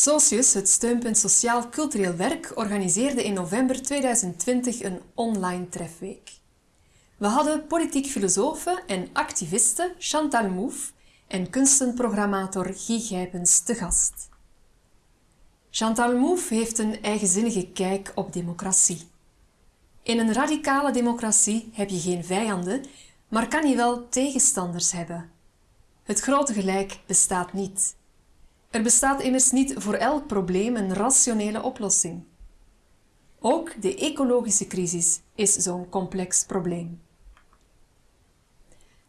Socius, het steunpunt Sociaal Cultureel Werk, organiseerde in november 2020 een online trefweek. We hadden politiek filosofe en activiste Chantal Mouffe en kunstenprogrammator Guy Gijpens te gast. Chantal Mouffe heeft een eigenzinnige kijk op democratie. In een radicale democratie heb je geen vijanden, maar kan je wel tegenstanders hebben. Het grote gelijk bestaat niet. Er bestaat immers niet voor elk probleem een rationele oplossing. Ook de ecologische crisis is zo'n complex probleem.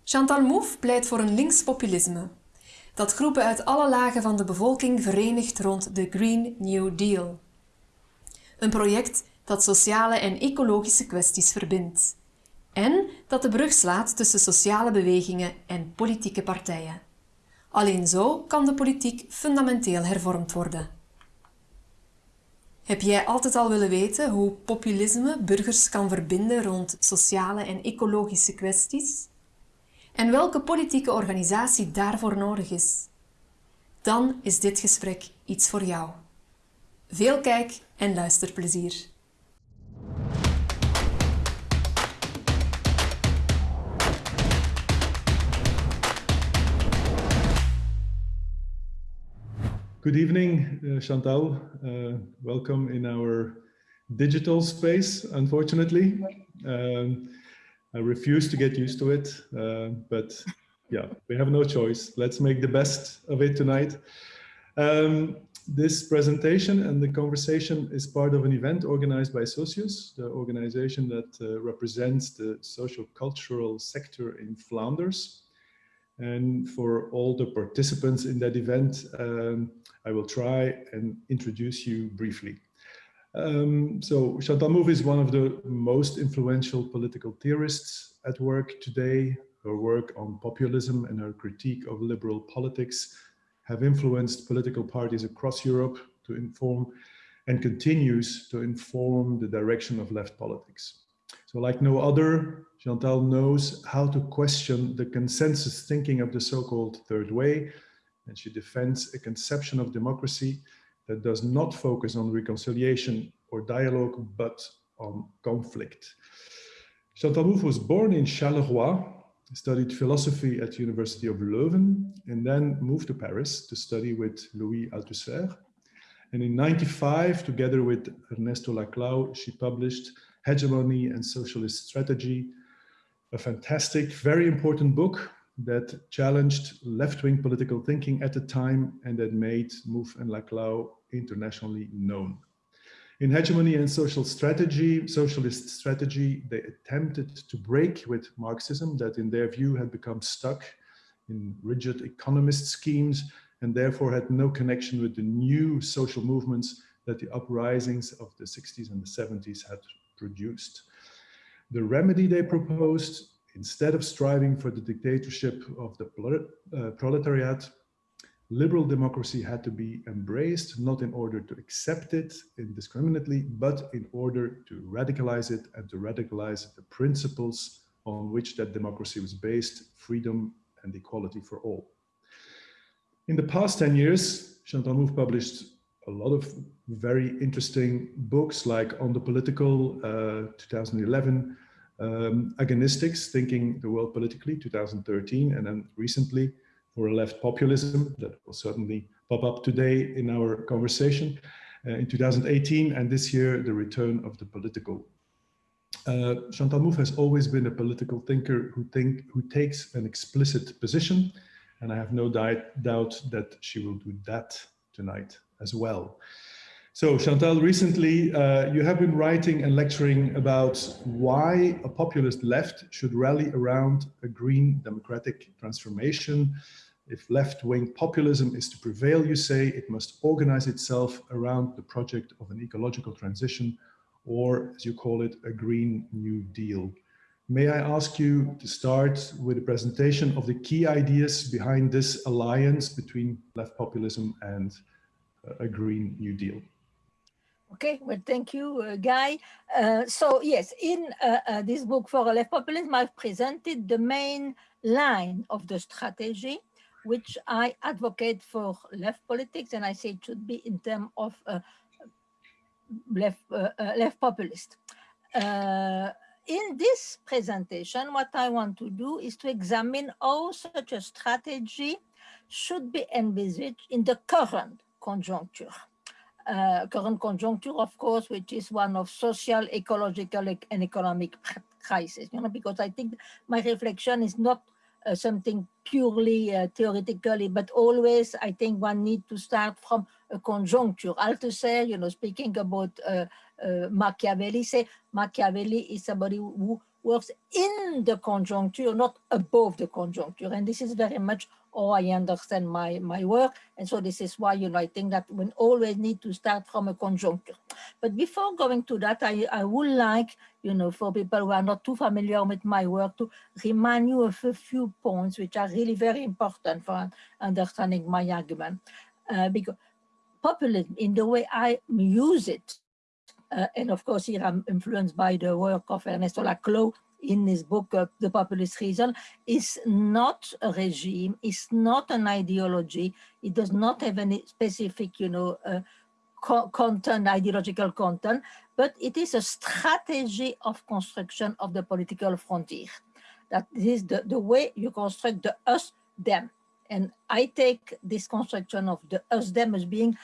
Chantal Mouffe pleit voor een linkspopulisme, dat groepen uit alle lagen van de bevolking verenigt rond de Green New Deal. Een project dat sociale en ecologische kwesties verbindt en dat de brug slaat tussen sociale bewegingen en politieke partijen. Alleen zo kan de politiek fundamenteel hervormd worden. Heb jij altijd al willen weten hoe populisme burgers kan verbinden rond sociale en ecologische kwesties? En welke politieke organisatie daarvoor nodig is? Dan is dit gesprek iets voor jou. Veel kijk- en luisterplezier. Good evening, uh, Chantal. Uh, welcome in our digital space, unfortunately. Um, I refuse to get used to it, uh, but yeah, we have no choice. Let's make the best of it tonight. Um, this presentation and the conversation is part of an event organized by Socius, the organization that uh, represents the social cultural sector in Flanders. And for all the participants in that event, um, I will try and introduce you briefly. Um, so Chantal is one of the most influential political theorists at work today. Her work on populism and her critique of liberal politics have influenced political parties across Europe to inform and continues to inform the direction of left politics. So like no other, Chantal knows how to question the consensus thinking of the so-called third way and she defends a conception of democracy that does not focus on reconciliation or dialogue, but on conflict. Chantal Mouffe was born in Charleroi, studied philosophy at the University of Leuven, and then moved to Paris to study with Louis Althusser. And in 95, together with Ernesto Laclau, she published Hegemony and Socialist Strategy, a fantastic, very important book that challenged left-wing political thinking at the time and that made Mouffe and Laclau internationally known. In hegemony and social strategy, socialist strategy, they attempted to break with Marxism that in their view had become stuck in rigid economist schemes and therefore had no connection with the new social movements that the uprisings of the 60s and the 70s had produced. The remedy they proposed Instead of striving for the dictatorship of the uh, proletariat, liberal democracy had to be embraced, not in order to accept it indiscriminately, but in order to radicalize it and to radicalize the principles on which that democracy was based, freedom and equality for all. In the past 10 years, Chantal Mouffe published a lot of very interesting books like On the Political, uh, 2011, um, agonistics, thinking the world politically, 2013, and then recently for a left populism that will certainly pop up today in our conversation uh, in 2018, and this year the return of the political. Uh, Chantal Mouffe has always been a political thinker who think who takes an explicit position, and I have no doubt that she will do that tonight as well. So Chantal, recently uh, you have been writing and lecturing about why a populist left should rally around a green democratic transformation. If left-wing populism is to prevail, you say, it must organize itself around the project of an ecological transition, or as you call it, a Green New Deal. May I ask you to start with a presentation of the key ideas behind this alliance between left populism and a Green New Deal? Okay, well, thank you, uh, Guy. Uh, so yes, in uh, uh this book for left populism, I've presented the main line of the strategy which I advocate for left politics, and I say it should be in terms of uh, left, uh, left populist. In this presentation, what I want to do is to examine how such a strategy should be envisaged in the current conjuncture. Uh, current conjuncture, of course, which is one of social, ecological, and economic crisis, you know, because I think my reflection is not uh, something purely uh, theoretically, but always I think one need to start from a conjuncture. Althusser, you know, speaking about uh, uh, Machiavelli, say Machiavelli is somebody who works in the conjuncture, not above the conjuncture. And this is very much how I understand my, my work. And so this is why, you know, I think that we always need to start from a conjuncture. But before going to that, I, I would like, you know, for people who are not too familiar with my work to remind you of a few points which are really very important for understanding my argument. Uh, because populism, in the way I use it, and of course here I'm influenced by the work of Ernesto Laclau in his book, uh, The Populist Reason, is not a regime, is not an ideology. It does not have any specific, you know, uh, co content, ideological content, but it is a strategy of construction of the political frontier. That is the, the way you construct the us, them. And I take this construction of the us, them as being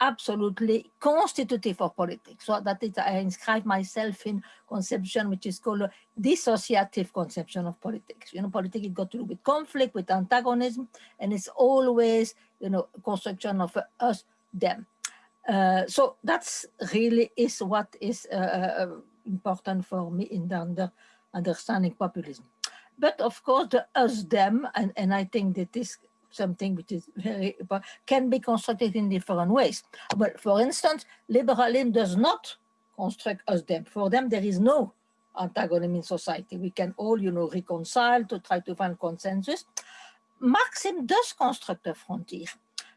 absolutely constitutive of politics. So that is, I inscribe myself in conception which is called dissociative conception of politics. You know, politics got to do with conflict, with antagonism, and it's always, you know, construction of us, them. Uh, so that's really is what is uh, uh, important for me in the under, understanding populism. But of course, the us, them, and, and I think that this something which is very can be constructed in different ways. But for instance, liberalism does not construct us them. For them, there is no antagonism in society. We can all, you know, reconcile to try to find consensus. Marxism does construct a frontier,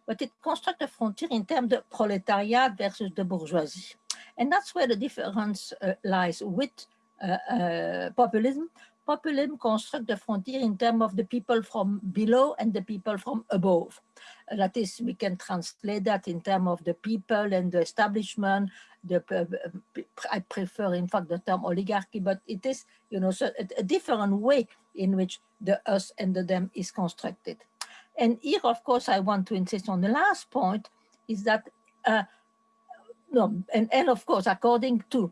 but it constructs a frontier in terms of proletariat versus the bourgeoisie. And that's where the difference uh, lies with uh, uh, populism populism construct the frontier in terms of the people from below and the people from above. Uh, that is, we can translate that in terms of the people and the establishment. The, uh, I prefer, in fact, the term oligarchy, but it is, you know, so a, a, different way in which the us and the them is constructed. And here, of course, I want to insist on the last point is that, uh, no, and, and of course, according to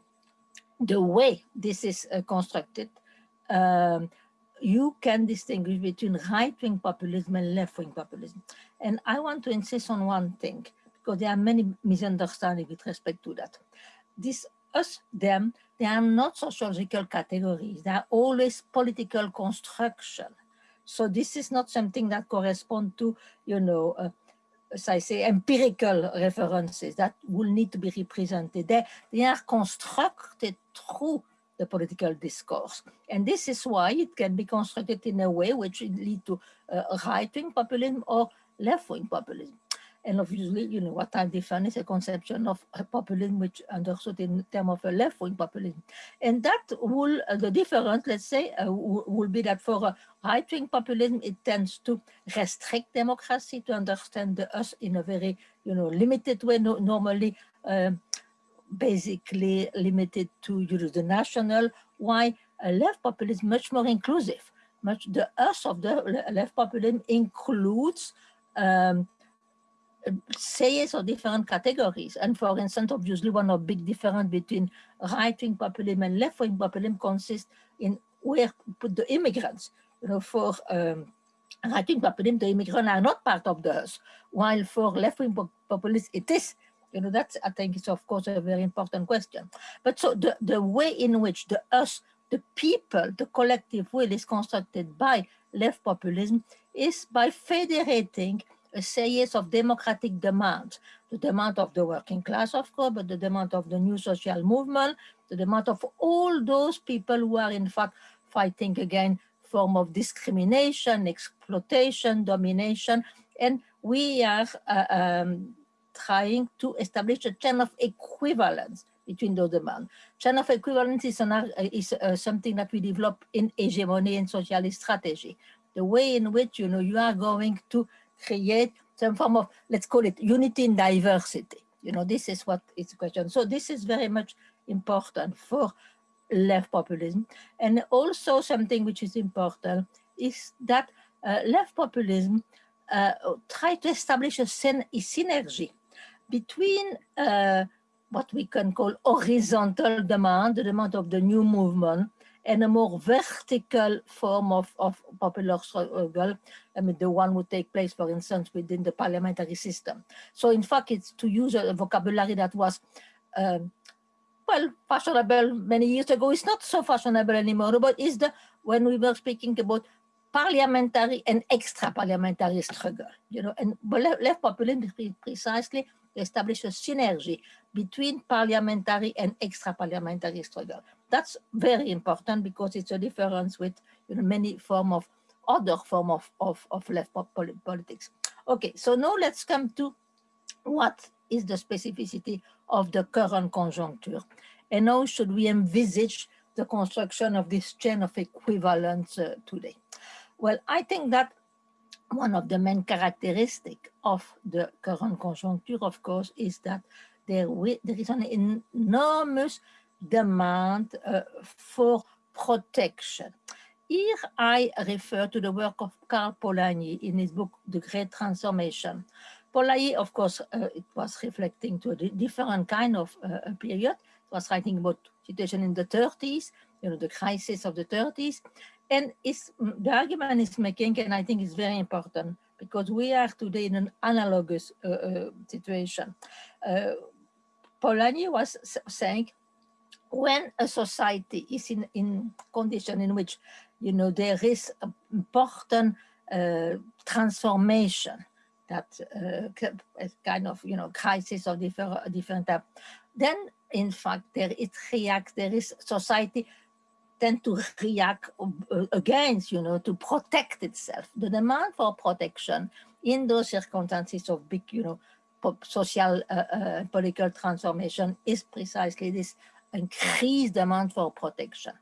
the way this is uh, constructed, um, you can distinguish between right-wing populism and left-wing populism. And I want to insist on one thing, because there are many misunderstandings with respect to that. This us, them, they are not sociological categories. They are always political construction. So this is not something that corresponds to, you know, uh, as I say, empirical references that will need to be represented. They, they are constructed through the political discourse. And this is why it can be constructed in a way which lead to uh, right-wing populism or left-wing populism. And obviously, you know, what I define is a conception of a populism which understood in terms of a left-wing populism. And that will, uh, the difference, let's say, uh, will be that for a right-wing populism, it tends to restrict democracy, to understand the us in a very, you know, limited way, no, normally um, basically limited to the national, why left populism much more inclusive. Much the us of the left populism includes um, sayers of different categories. And for instance, obviously one of big difference between right-wing populism and left-wing populism consists in where put the immigrants. You know, for um, right-wing populism, the immigrants are not part of the us, while for left-wing populism, it is you know, that's, I think, is of course a very important question. But so the, the way in which the us, the people, the collective will is constructed by left populism is by federating a series of democratic demands, the demand of the working class, of course, but the demand of the new social movement, the demand of all those people who are in fact fighting against form of discrimination, exploitation, domination, and we are uh, um, trying to establish a chain of equivalence between those demands. Chain of equivalence is, an, is uh, something that we develop in hegemony and socialist strategy. the way in which, you know, you are going to create some form of, let's call it unity in diversity. You know, this is what is the question. So this is very much important for left populism. And also something which is important is that uh, left populism uh, try to establish a, syn a synergy between uh, what we can call horizontal demand, the demand of the new movement, and a more vertical form of, of popular struggle, I mean, the one would take place, for instance, within the parliamentary system. So in fact, it's to use a vocabulary that was, um, well, fashionable many years ago. It's not so fashionable anymore, but is the, when we were speaking about parliamentary and extra-parliamentary struggle, you know, and left populism precisely establish a synergy between parliamentary and extra-parliamentary struggle. That's very important because it's a difference with you know, many form of other form of, of, of left politics. Okay, so now let's come to what is the specificity of the current conjuncture and how should we envisage the construction of this chain of equivalence uh, today. Well, I think that one of the main characteristics of the current conjuncture, of course, is that there, there is an enormous demand uh, for protection. Here I refer to the work of Karl Polanyi in his book, The Great Transformation. Polanyi, of course, uh, it was reflecting to a different kind of uh, period. It was writing about situation in the 30s, you know, the crisis of the 30s. And the argument is making, and I think it's very important, because we are today in an analogous uh, uh, situation. Uh, Polanyi was saying, when a society is in, in condition in which, you know, there is important uh, transformation, that uh, kind of, you know, crisis of different, different type, then in fact, there it there is society tend to react uh, against, you know, to protect itself. The demand for protection in those circumstances of big, you know, social, uh, uh, political transformation is precisely this increased demand for protection.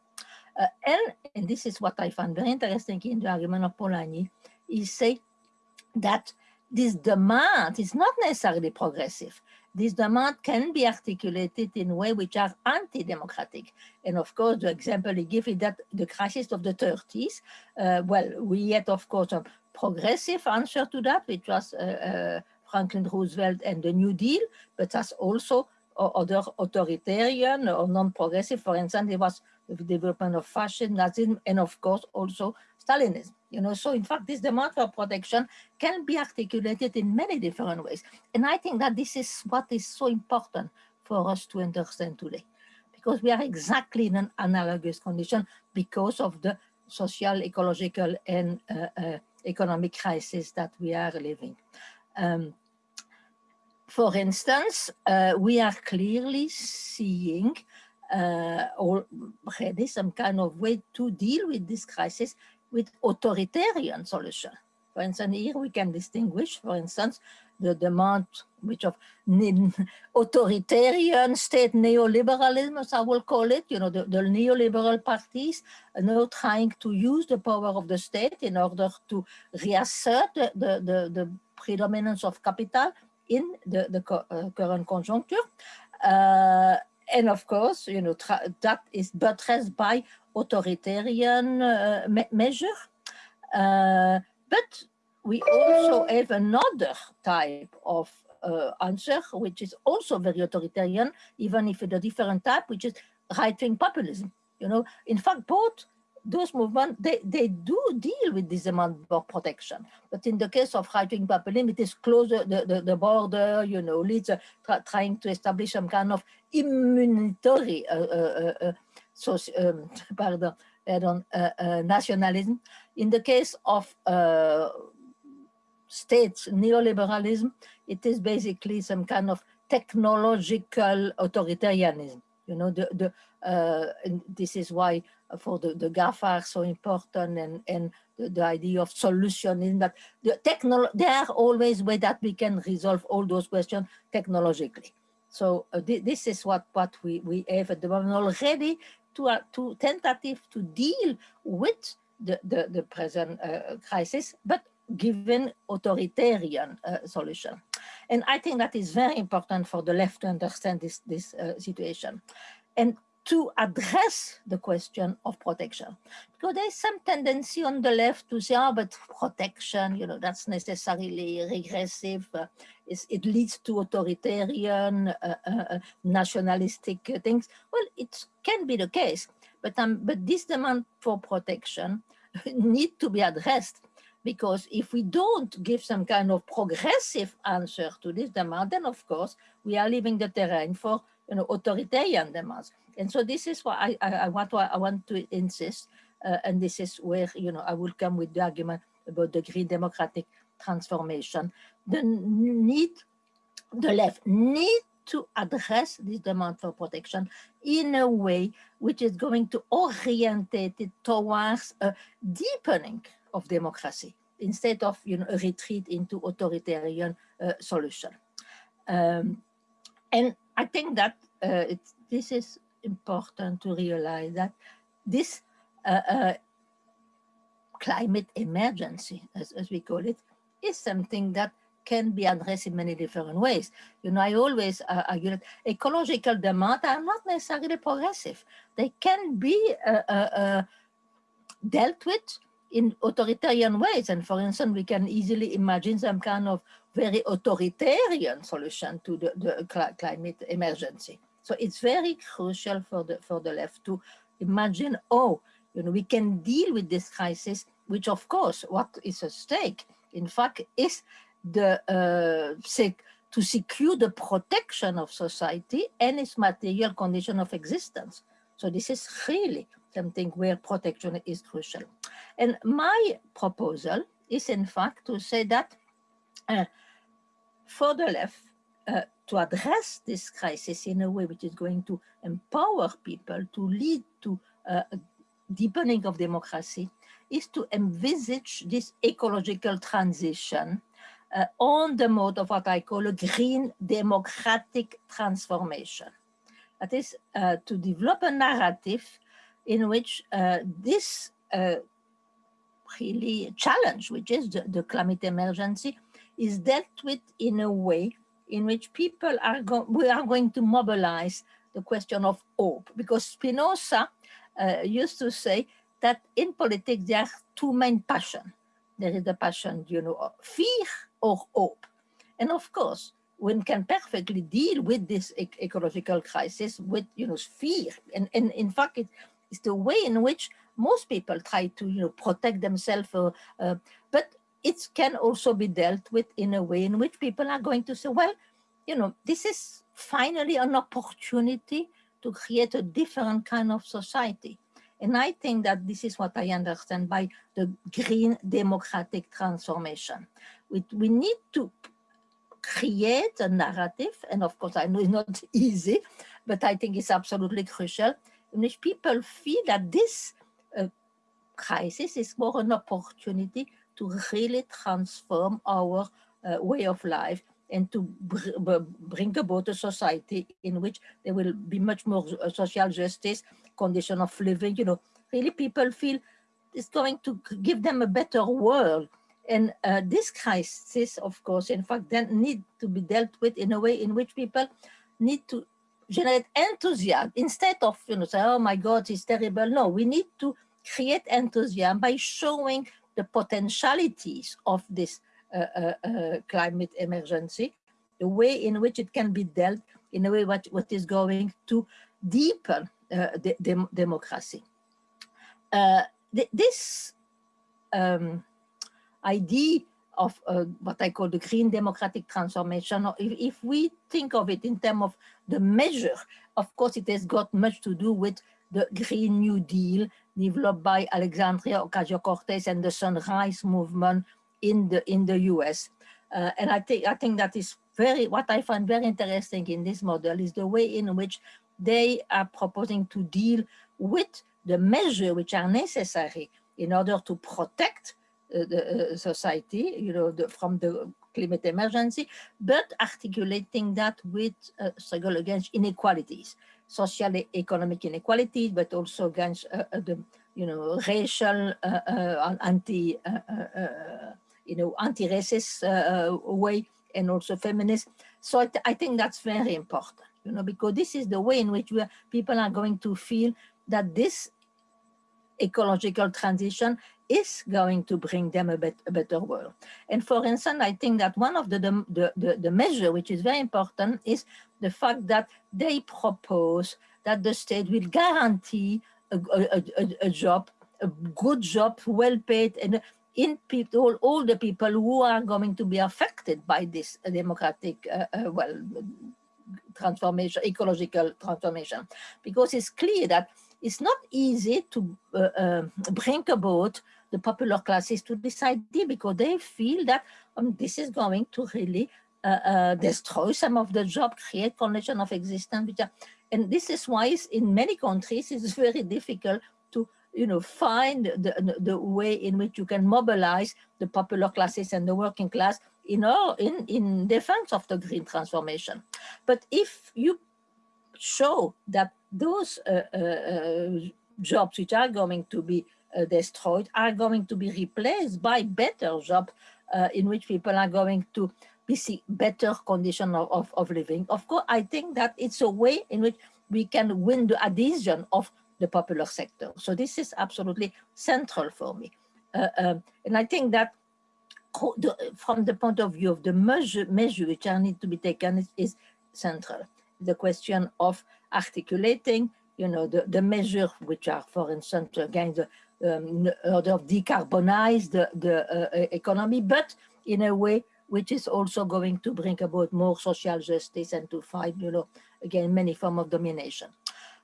Uh, and, and this is what I find very interesting in the argument of Polanyi, is say that this demand is not necessarily progressive this demand can be articulated in ways which are anti-democratic. And of course, the example he gives is that the crisis of the 30s, uh, well, we had, of course, a progressive answer to that, which was uh, uh, Franklin Roosevelt and the New Deal, but that's also other authoritarian or non-progressive. For instance, it was the development of fascism, Nazism, and of course also Stalinism. You know, so in fact, this demand for protection can be articulated in many different ways. And I think that this is what is so important for us to understand today, because we are exactly in an analogous condition because of the social, ecological, and uh, uh, economic crisis that we are living. Um, for instance, uh, we are clearly seeing uh, already some kind of way to deal with this crisis with authoritarian solution. For instance, here we can distinguish, for instance, the demand which of authoritarian state neoliberalism, as I will call it, you know, the, the neoliberal parties are now trying to use the power of the state in order to reassert the, the, the, the predominance of capital in the, the uh, current conjuncture. Uh, and of course, you know, that is buttressed by authoritarian uh, me measure. Uh, but we also have another type of uh, answer, which is also very authoritarian, even if it's a different type, which is right-wing populism. You know, in fact, both those movements, they, they do deal with this demand for protection. But in the case of right-wing populism, it is closer the, the, the border, you know, leads uh, trying to establish some kind of immunitary uh, uh so, um, pardon, pardon uh, uh, nationalism. In the case of uh, states neoliberalism, it is basically some kind of technological authoritarianism. You know, the, the, uh, this is why for the, the GAFA are so important and, and the, the idea of solutioning that the technol there are always ways that we can resolve all those questions technologically. So uh, th this is what, what we, we have at the moment already to, uh, to tentative to deal with the, the, the present uh, crisis, but given authoritarian uh, solution. And I think that is very important for the left to understand this, this uh, situation. And to address the question of protection. Because there's some tendency on the left to say, oh, but protection, you know, that's necessarily regressive. Uh, it leads to authoritarian, uh, uh, uh nationalistic things. Well, it can be the case, but, um, but this demand for protection need to be addressed because if we don't give some kind of progressive answer to this demand, then of course we are leaving the terrain for you know authoritarian demands. And so this is what I, I, I want to I want to insist, uh, and this is where you know I will come with the argument about the green democratic transformation. The need, the left need to address this demand for protection in a way which is going to orientate it towards a deepening of democracy instead of you know, a retreat into authoritarian uh, solution. Um, and I think that uh, this is important to realize that this uh, uh, climate emergency, as, as we call it, is something that can be addressed in many different ways. You know, I always uh, argue that ecological demands are not necessarily progressive. They can be uh, uh, uh, dealt with in authoritarian ways. And for instance, we can easily imagine some kind of very authoritarian solution to the, the cl climate emergency. So it's very crucial for the, for the left to imagine, oh, you know, we can deal with this crisis, which of course, what is at stake, in fact, is the uh, to secure the protection of society and its material condition of existence. So this is really something where protection is crucial. And my proposal is in fact to say that uh, for the left, uh, to address this crisis in a way which is going to empower people to lead to uh, deepening of democracy is to envisage this ecological transition uh, on the mode of what I call a green democratic transformation. That is uh, to develop a narrative in which uh, this uh, really challenge, which is the, the climate emergency, is dealt with in a way in which people are, going, we are going to mobilize the question of hope. Because Spinoza uh, used to say that in politics there are two main passions. There is the passion, you know, of fear or hope. And of course, one can perfectly deal with this e ecological crisis with, you know, fear. And, and in fact, it, it's the way in which most people try to, you know, protect themselves. Uh, uh, but it can also be dealt with in a way in which people are going to say, well, you know, this is finally an opportunity to create a different kind of society. And I think that this is what I understand by the green democratic transformation. We, we need to create a narrative, and of course I know it's not easy, but I think it's absolutely crucial, in which people feel that this uh, crisis is more an opportunity to really transform our uh, way of life and to br bring about a society in which there will be much more uh, social justice, condition of living, you know, really people feel it's going to give them a better world. And uh, this crisis, of course, in fact, then need to be dealt with in a way in which people need to generate enthusiasm instead of, you know, say, oh my God, it's terrible. No, we need to create enthusiasm by showing the potentialities of this uh, uh, uh, climate emergency, the way in which it can be dealt in a way what, what is going to deepen the, the democracy. Th this um, idea of uh, what I call the green democratic transformation, or if, if, we think of it in terms of the measure, of course, it has got much to do with the Green New Deal developed by Alexandria Ocasio-Cortez and the Sunrise Movement in the in the US. Uh, and I think I think that is very what I find very interesting in this model is the way in which they are proposing to deal with the measures which are necessary in order to protect uh, the uh, society, you know, the, from the climate emergency, but articulating that with uh, struggle against inequalities, social economic inequalities, but also against uh, uh, the you know, racial, anti, you know, anti-racist way and also feminist. So I, th I, think that's very important, you know, because this is the way in which we are, people are going to feel that this ecological transition is going to bring them a, bet, a, better world. And for instance, I think that one of the, the, the, the measure which is very important is the fact that they propose that the state will guarantee a, a, a, a job, a good job, well paid, and in people, all the people who are going to be affected by this democratic, uh, uh, well, transformation, ecological transformation, because it's clear that it's not easy to uh, uh, bring about the popular classes to this idea because they feel that um, this is going to really uh, uh destroy some of the job, create condition of existence. Are, and this is why in many countries it's very difficult to you know, find the, the way in which you can mobilize the popular classes and the working class in, all, in, in defense of the green transformation. But if you show that those uh, uh, uh, jobs which are going to be destroyed are going to be replaced by better jobs in which people are going to be see better condition of, of, of living. Of course, I think that it's a way in which we can win the adhesion of the popular sector. So this is absolutely central for me. Uh, um, and I think that from the point of view of the measure, measure which are need to be taken is, central. The question of articulating, you know, the, the measures which are, for instance, again, the um, order of decarbonize the, the uh, economy, but in a way which is also going to bring about more social justice and to fight, you know, again, many forms of domination.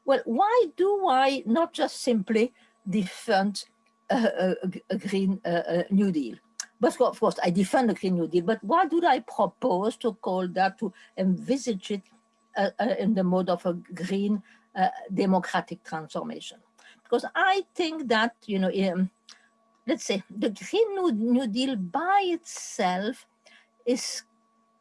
Well, why do I not just simply defend a, a, a Green uh, New Deal? But of course, I defend the Green New Deal, but why do I propose to call that, to envisage it uh, uh, in the mode of a green uh, democratic transformation? Because I think that, you know, um, let's say the Green New, New Deal by itself is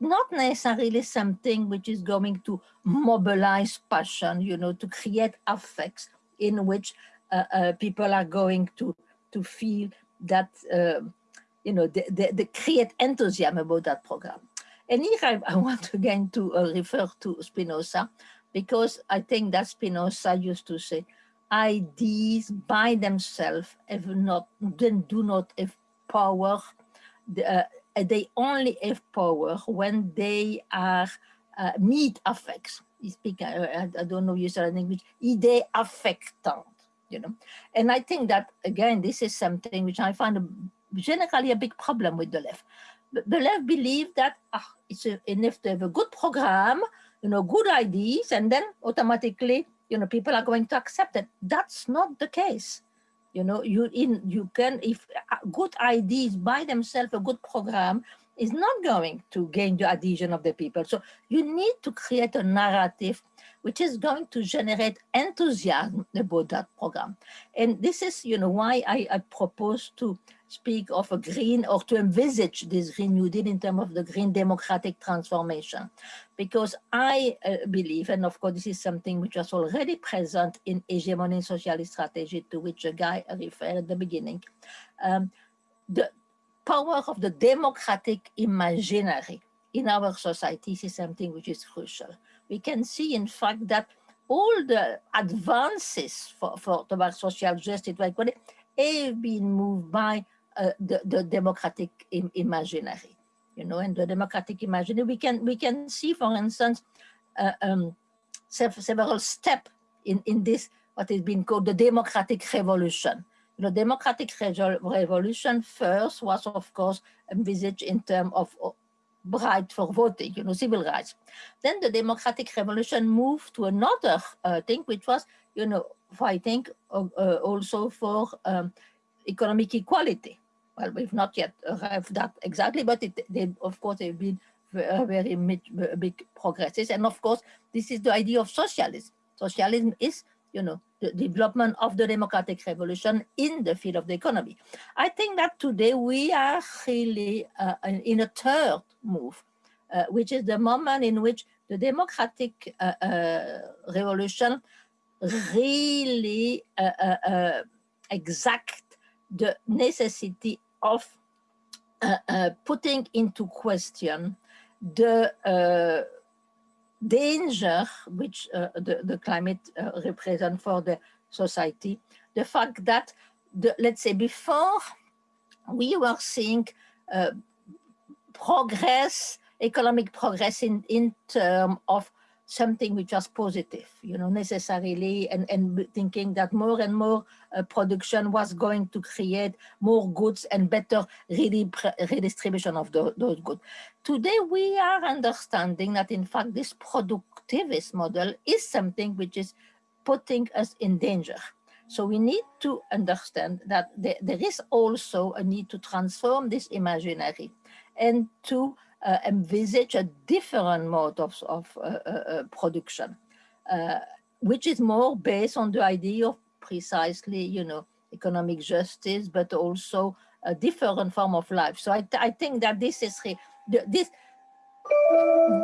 not necessarily something which is going to mobilize passion, you know, to create affects in which uh, uh, people are going to to feel that, uh, you know, they, they, create enthusiasm about that program. And here I, I want again to uh, refer to Spinoza, because I think that Spinoza used to say, ideas by themselves have not, then do not have power, the, uh, uh, they only have power when they are uh, meet affects. You speak, uh, I don't know, said in English, idée affectant, you know. And I think that, again, this is something which I find a, generally a big problem with the left. The left believe that ah, it's enough to have a good program, you know, good ideas, and then automatically, you know, people are going to accept it. That's not the case you know you in you can if uh, good ideas by themselves a good program is not going to gain the adhesion of the people so you need to create a narrative which is going to generate enthusiasm about that program and this is you know why i, I propose to speak of a green or to envisage this Green New Deal in terms of the green democratic transformation. Because I uh, believe, and of course this is something which was already present in hegemony socialist strategy to which a guy referred at the beginning, um, the power of the democratic imaginary in our societies is something which is crucial. We can see, in fact, that all the advances for, for towards social justice like what have been moved by uh, the, the democratic Im imaginary, you know, and the democratic imaginary, we can, we can see, for instance, uh, um, several steps in, in this, what is being called the democratic revolution. Know, democratic revolution first was, of course, envisaged in terms of right for voting, you know, civil rights. Then the democratic revolution moved to another uh, thing, which was, you know, fighting uh, uh also for um, economic equality well, we've not yet arrived that exactly, but it, they, of course, they've been very, very big progresses. And of course, this is the idea of socialism. Socialism is, you know, the development of the democratic revolution in the field of the economy. I think that today we are really uh, in a third move, uh, which is the moment in which the democratic uh, uh revolution really uh, uh, exact the necessity of putting into question the danger which uh, the, the climate uh, represent for the society, the fact that, the, let's say before we were seeing uh, progress, economic progress in, in terms of something which was positive, you know, necessarily, and, and thinking that more and more uh, production was going to create more goods and better redistribution of the, those goods. Today, we are understanding that, in fact, this productivist model is something which is putting us in danger. So we need to understand that there, there is also a need to transform this imaginary and to uh, envisage a different mode of, of uh, uh, uh production, uh, which is more based on the idea of precisely, you know, economic justice, but also a different form of life. So I, I think that this is this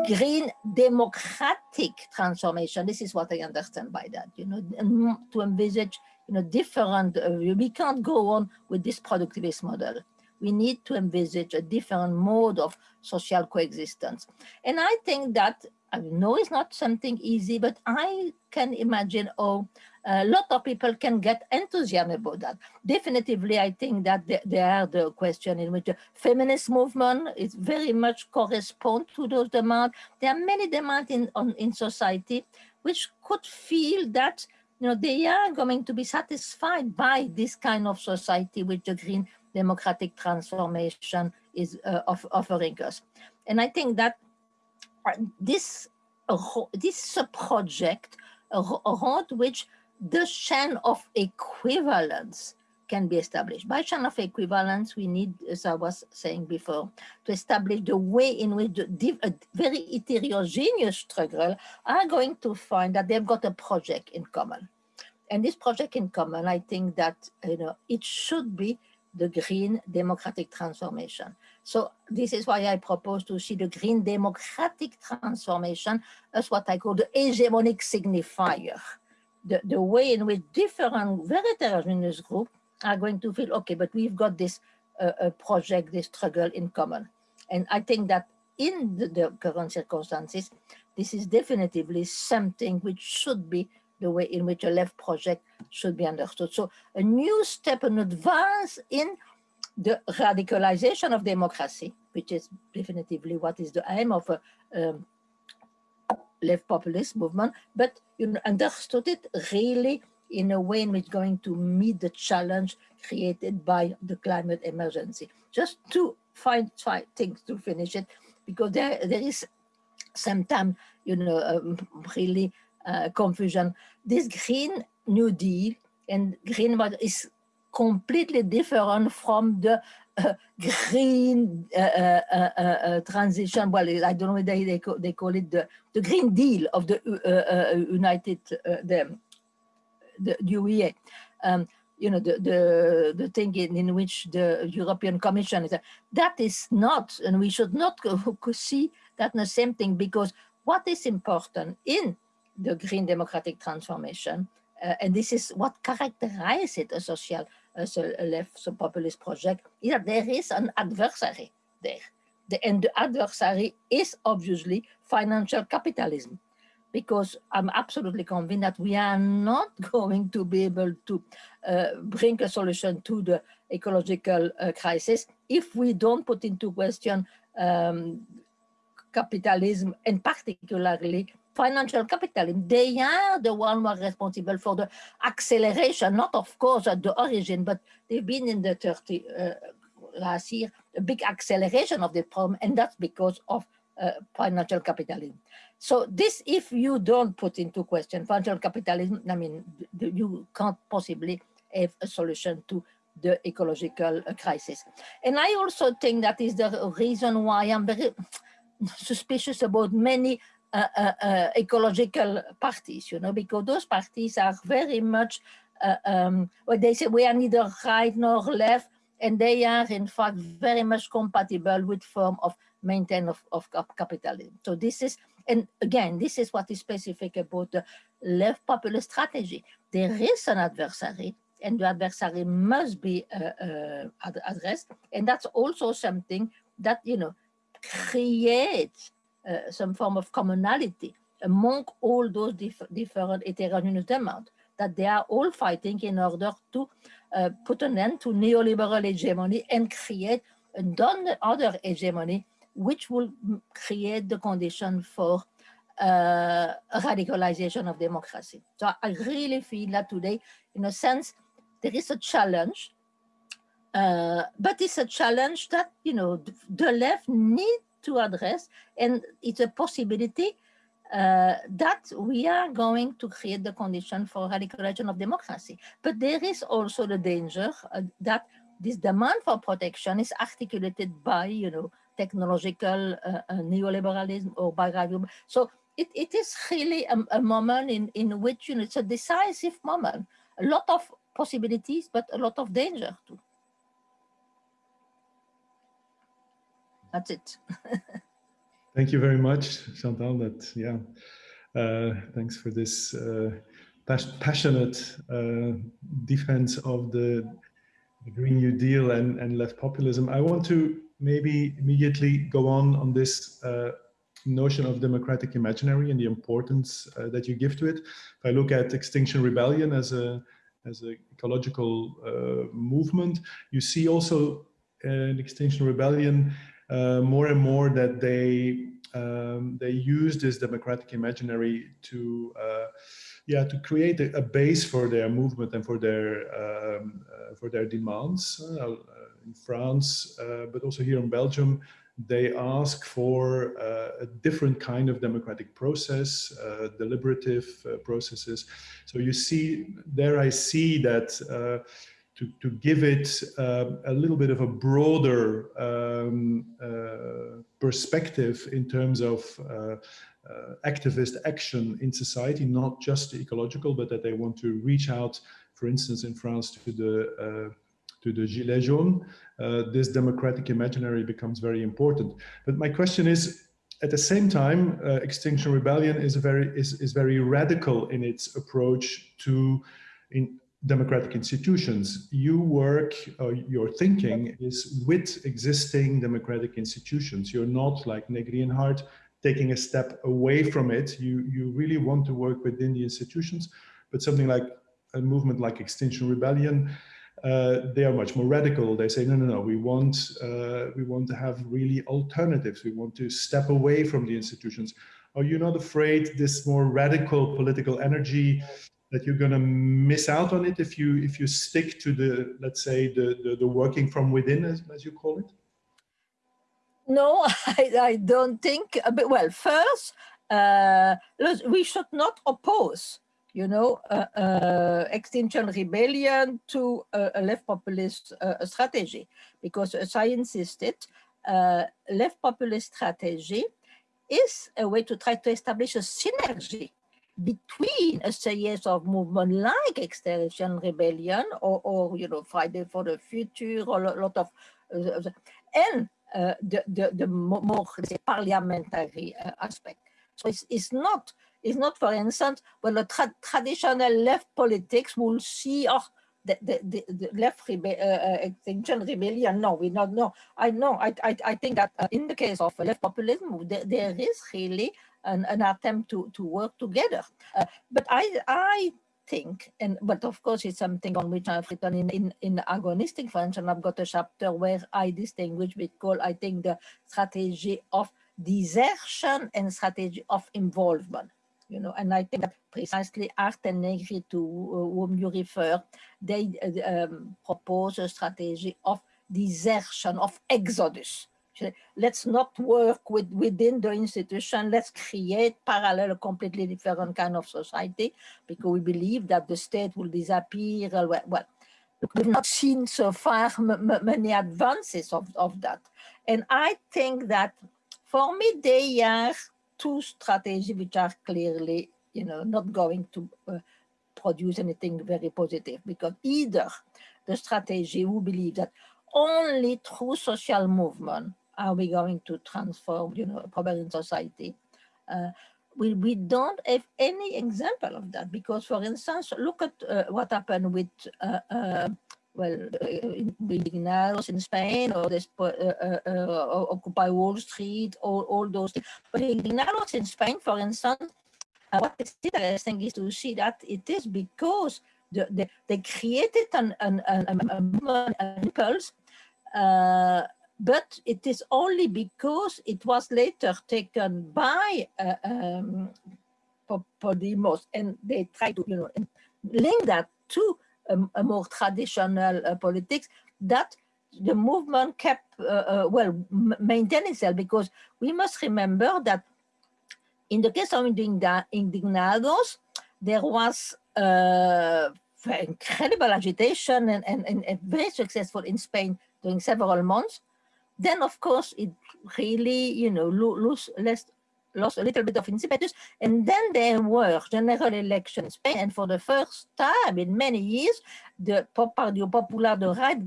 green democratic transformation. This is what I understand by that, you know, to envisage, you know, different, uh, we can't go on with this productivist model we need to envisage a different mode of social coexistence. And I think that, I know it's not something easy, but I can imagine oh, a lot of people can get enthusiasm about that. Definitively, I think that there are the question in which the feminist movement is very much correspond to those demands. There are many demands in, on, in society which could feel that you know, they are going to be satisfied by this kind of society with the green democratic transformation is uh, of, offering us. And I think that uh, this, uh, this project around which the chain of equivalence can be established. By chain of equivalence, we need, as I was saying before, to establish the way in which the very heterogeneous struggle are going to find that they've got a project in common. And this project in common, I think that you know it should be the green democratic transformation. So this is why I propose to see the green democratic transformation as what I call the hegemonic signifier, the, the way in which different very heterogeneous groups are going to feel, okay, but we've got this uh, project, this struggle in common. And I think that in the, the current circumstances, this is definitively something which should be the way in which a left project should be understood. So a new step, an advance in the radicalization of democracy, which is definitively what is the aim of a um, left populist movement, but you know, understood it really in a way in which going to meet the challenge created by the climate emergency. Just to find try things to finish it, because there there is sometimes you know um, really uh, confusion. This Green New Deal and green is completely different from the uh, green uh, uh, uh, uh transition. Well, I don't know whether they, call, they call it the, the Green Deal of the United, the, the UEA. Um, you know, the, the, the thing in, in which the European Commission is, that is not, and we should not see that the same thing because what is important in the green democratic transformation. Uh, and this is what characterizes it, a social, as a left so populist project, is that there is an adversary there. The, and the adversary is obviously financial capitalism because I'm absolutely convinced that we are not going to be able to uh, bring a solution to the ecological uh, crisis if we don't put into question um, capitalism and particularly financial capital. They are the one who are responsible for the acceleration, not of course at the origin, but they've been in the 30 uh, last year, a big acceleration of the problem, and that's because of uh, financial capitalism. So this, if you don't put into question financial capitalism, I mean, you can't possibly have a solution to the ecological uh, crisis. And I also think that is the reason why I'm very suspicious about many uh, ecological parties, you know, because those parties are very much, uh, um, what they say, we are neither right nor left, and they are in fact very much compatible with form of maintain of, of capitalism. So this is, and again, this is what is specific about the left populist strategy. There is an adversary, and the adversary must be uh, uh, ad addressed. And that's also something that, you know, creates uh, some form of commonality among all those dif different heterogeneous demands that they are all fighting in order to uh, put an end to neoliberal hegemony and create another hegemony which will create the condition for uh, radicalization of democracy. So I really feel that today, in a sense, there is a challenge, uh, but it's a challenge that, you know, the left need to address, and it's a possibility uh, that we are going to create the condition for radicalization of democracy. But there is also the danger uh, that this demand for protection is articulated by, you know, technological uh, uh neoliberalism or by So it, it is really a, a, moment in, in which, you know, it's a decisive moment. A lot of possibilities, but a lot of danger too. That's it. Thank you very much, Chantal. That yeah, uh, thanks for this uh, passionate uh, defense of the, Green New Deal and, and left populism. I want to maybe immediately go on on this uh, notion of democratic imaginary and the importance uh, that you give to it. If I look at Extinction Rebellion as a as an ecological uh, movement, you see also in Extinction Rebellion uh, more and more that they um, they use this democratic imaginary to uh, yeah to create a, a, base for their movement and for their um, uh, for their demands uh, in France uh, but also here in Belgium they ask for uh, a different kind of democratic process, uh, deliberative uh, processes. So you see, there I see that to, to give it uh, a little bit of a broader um, uh, perspective in terms of uh, uh activist action in society, not just ecological, but that they want to reach out, for instance, in France to the uh, to the Gilets jaunes, uh, this democratic imaginary becomes very important. But my question is, at the same time, Extinction Rebellion is very is, is very radical in its approach to in democratic institutions. You work, uh, your thinking is with existing democratic institutions. You're not like Negri and Hardt taking a step away from it. You, you really want to work within the institutions, but something like a movement like Extinction Rebellion, uh, they are much more radical. They say, no, no, no, we want, uh, we want to have really alternatives. We want to step away from the institutions. Are you not afraid this more radical political energy that you're going to miss out on it if you if you stick to the let's say the the, the working from within as, as you call it? No i, I don't think uh, but well first uh, we should not oppose you know uh, uh, extinction rebellion to a left populist uh, strategy because as i insisted left populist strategy is a way to try to establish a synergy between a series of movements like Extinction Rebellion or, or, you know, Friday for the Future or a lot of, uh, and uh, the, the, the more say, parliamentary uh, aspect. So it's, it's not, it's not, for instance, when the tra traditional left politics will see, oh, the, the, the, the left rebe uh, uh, extinction rebellion. No, we not know. I know. I, I, I think that uh, in the case of left populism, there, there is really an, an attempt to, to work together. Uh, but I, I think, and but of course it's something on which I've written in, in, in agonistic French, and I've got a chapter where I distinguish between, I think, the strategy of desertion and strategy of involvement. You know, and I think that precisely Hardt and Negri, to uh, whom you refer, they uh, um, propose a strategy of desertion, of exodus let's not work with within the institution. Let's create parallel completely different kind of society because we believe that the state will disappear. Well we've not seen so far many advances of, of that. And i think that for me they are two strategies which are clearly you know not going to uh, produce anything very positive because either the strategy who believe that only through social movement are we going to transform, you know, in society? Uh, we, we don't have any example of that because, for instance, look at uh, what happened with, uh, uh, well, Indignados in Spain or this uh, uh, uh, Occupy Wall Street, all, all those things. But Indignados in Spain, for instance, what is interesting is to see that it is because the, the, they created an, an, an, an, impulse but it is only because it was later taken by uh, um, Podemos and they try to you know link that to a, a more traditional uh, politics that the movement kept uh, uh well maintain itself. Because we must remember that in the case of indignados there was uh, incredible agitation and, and, and very successful in Spain during several months then of course it really, you know, lose less lost a little bit of impetus. And then there were general elections and for the first time in many years, the Partido Popular, the right,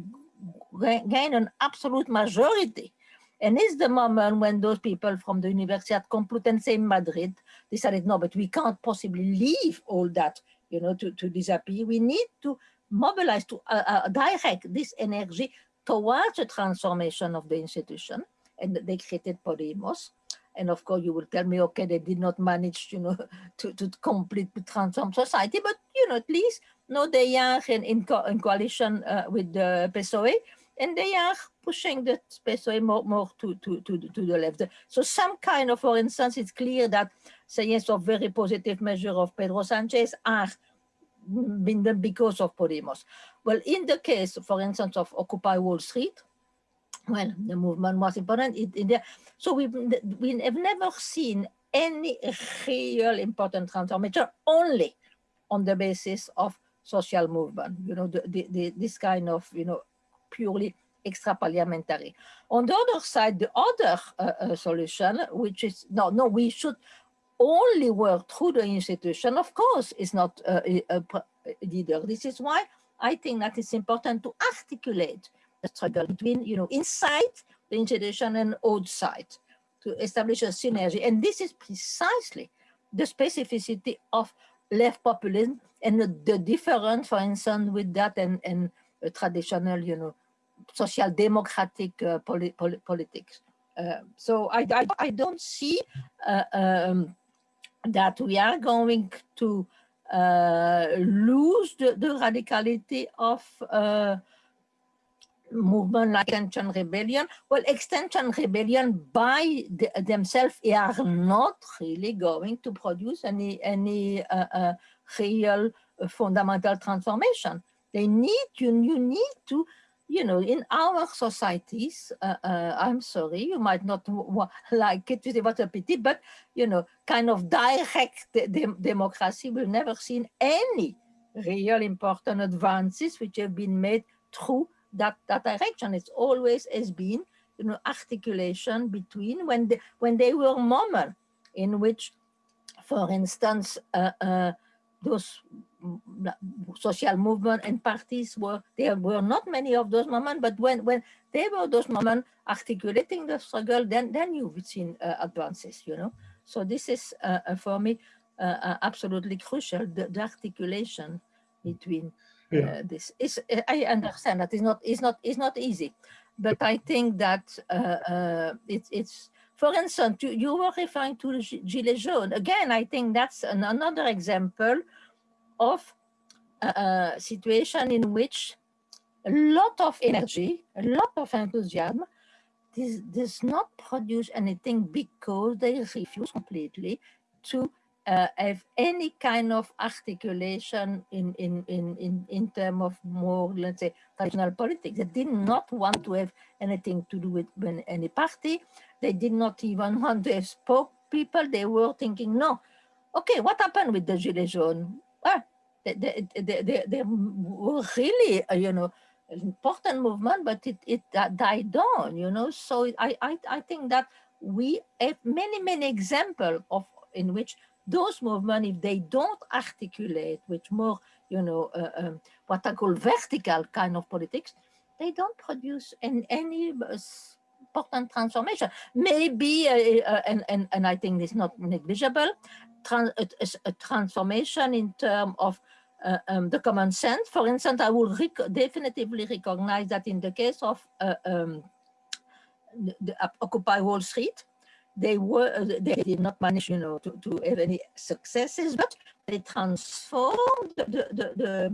gained an absolute majority. And it's the moment when those people from the Universidad Complutense in Madrid decided, no, but we can't possibly leave all that, you know, to, to disappear. We need to mobilize, to uh, uh, direct this energy towards the transformation of the institution and they created Podemos. And of course, you will tell me, okay, they did not manage, you know, to, to completely transform society, but, you know, at least, no, they are in, in, co in coalition uh, with the PSOE, and they are pushing the PSOE more, more to, to, to, to the left. So some kind of, for instance, it's clear that, say, yes, of very positive measure of Pedro Sanchez are been done because of Podemos. Well, in the case, for instance, of Occupy Wall Street, well, the movement was important in, there. So we we have never seen any real important transformation only on the basis of social movement, you know, the, the, the, this kind of, you know, purely extra parliamentary. On the other side, the other uh, uh, solution, which is, no, no, we should only work through the institution, of course, is not a, leader. This is why I think that it's important to articulate the struggle between, you know, inside the institution and outside to establish a synergy. And this is precisely the specificity of left populism and the, the difference, for instance, with that and, and traditional, you know, social democratic uh, poli poli politics. Uh, so I, I, I, don't see uh, um, that we are going to uh, lose the, the, radicality of uh, movement like Extinction Rebellion. Well, Extinction Rebellion by the, themselves are not really going to produce any, any uh, uh real fundamental transformation. They need, you, you need to you know, in our societies, uh, uh, I'm sorry, you might not like it, what a pity, but, you know, kind of direct de democracy, we've never seen any real important advances which have been made through that, that direction. It's always has been, you know, articulation between when, they, when they were moments in which, for instance, uh, uh those social movement and parties were there were not many of those moments but when when there were those moments articulating the struggle then then you've seen uh, advances you know so this is uh, uh for me uh, uh, absolutely crucial the, the, articulation between uh, yeah. this is i understand that is not is not is not easy but i think that it's it's for instance, you, you were referring to Gilets jaunes. Again, I think that's an, another example of a, a situation in which a lot of energy, a lot of enthusiasm this does not produce anything because they refuse completely to uh, have any kind of articulation in, in, in, in, in terms of more, let's say, traditional politics. They did not want to have anything to do with any party. They did not even want to have spoke people. They were thinking, no, okay, what happened with the Gilets jaunes? Well, they, they, they, they, were really, uh, you know, important movement, but it, it uh, died down, you know. So I, I, I think that we have many, many examples of in which those movements, if they don't articulate with more, you know, uh, um, what I call vertical kind of politics, they don't produce any, any important transformation. Maybe, uh, uh, and, and, and I think it's not negligible, trans a, a, transformation in terms of uh, um, the common sense. For instance, I would rec definitively recognize that in the case of uh, um, the, the Occupy Wall Street, they were uh, they did not manage, you know, to, to have any successes, but they transformed the, the, the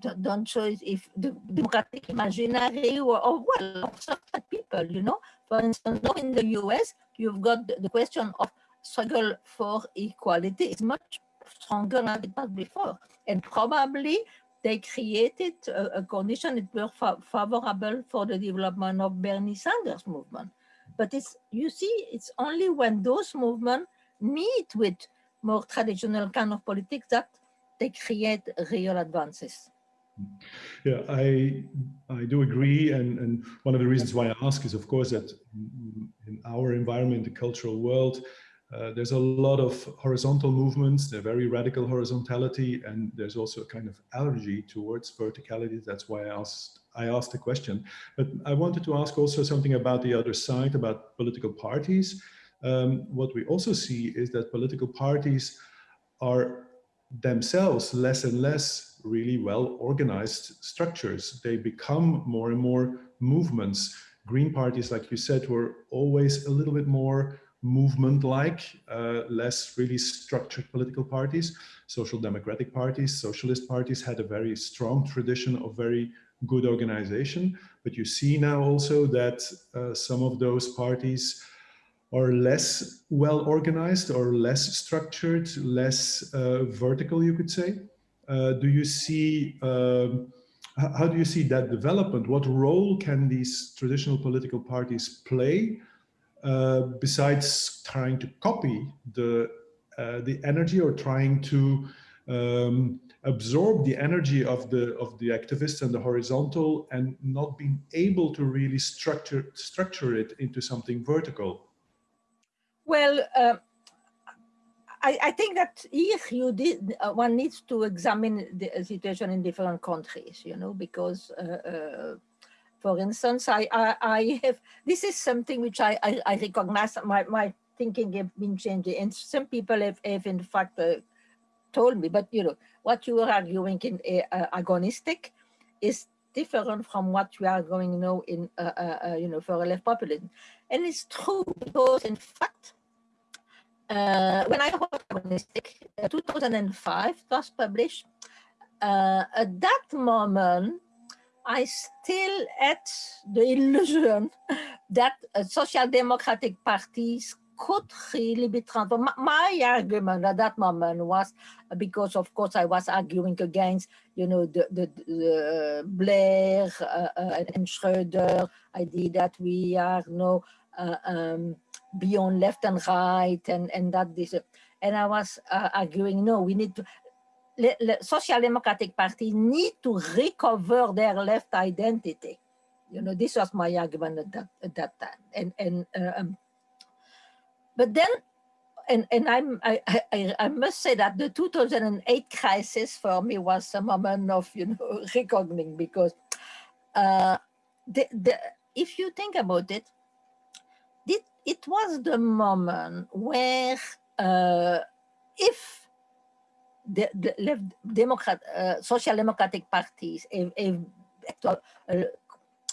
don't show if the democratic imaginary or, or well, certain people, you know. For instance, now in the US, you've got the, the question of struggle for equality is much stronger than it was before. And probably they created a, a condition that were fa favorable for the development of Bernie Sanders movement. But it's, you see, it's only when those movements meet with more traditional kind of politics that they create real advances. Yeah, I I do agree, and and one of the reasons why I ask is, of course, that in our environment, the cultural world, uh, there's a lot of horizontal movements. They're very radical horizontality, and there's also a kind of allergy towards verticality. That's why I asked I asked the question. But I wanted to ask also something about the other side, about political parties. Um, what we also see is that political parties are themselves less and less really well organized structures. They become more and more movements. Green parties, like you said, were always a little bit more movement-like, uh, less really structured political parties. Social democratic parties, socialist parties had a very strong tradition of very good organization. But you see now also that uh, some of those parties are less well organized or less structured, less uh, vertical, you could say. Uh, do you see, um, how do you see that development? What role can these traditional political parties play uh, besides trying to copy the, uh, the energy or trying to um, absorb the energy of the of the activists and the horizontal and not being able to really structure structure it into something vertical? Well, uh, I, I, think that here you did, uh, one needs to examine the situation in different countries, you know, because, uh, uh, for instance, I, I, I, have, this is something which I, I, I, recognize, my, my thinking have been changing, and some people have, have in fact uh, told me, but you know, what you are arguing in uh, agonistic is different from what we are going now in, you know, for a left populism. And it's true because in fact, uh, when I wrote Agonistic, uh, 2005 was published, uh, at that moment, I still had the illusion that social democratic parties could really be transformed. My argument at that moment was because, of course, I was arguing against, you know, the, the, the Blair uh, uh, and Schroeder idea that we are no uh, um, beyond left and right and, and that this, and I was uh, arguing, no, we need to, the Social Democratic Party need to recover their left identity. You know, this was my argument at that, at that time. And, and um, but then, and, and I'm, I, I, I must say that the 2008 crisis for me was a moment of, you know, reckoning because uh, the, the, if you think about it, it was the moment where uh, if the, left democrat, uh, social democratic parties have, uh,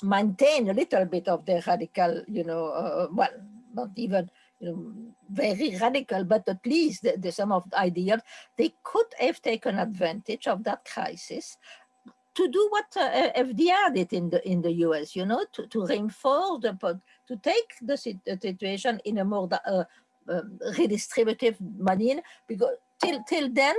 maintain a little bit of the radical, you know, uh, well, not even you know, very radical, but at least the, the, some of the ideas, they could have taken advantage of that crisis to do what uh, FDR did in the in the US, you know, to, to reinforce the to take the situation in a more uh, um, redistributive manner, because till till then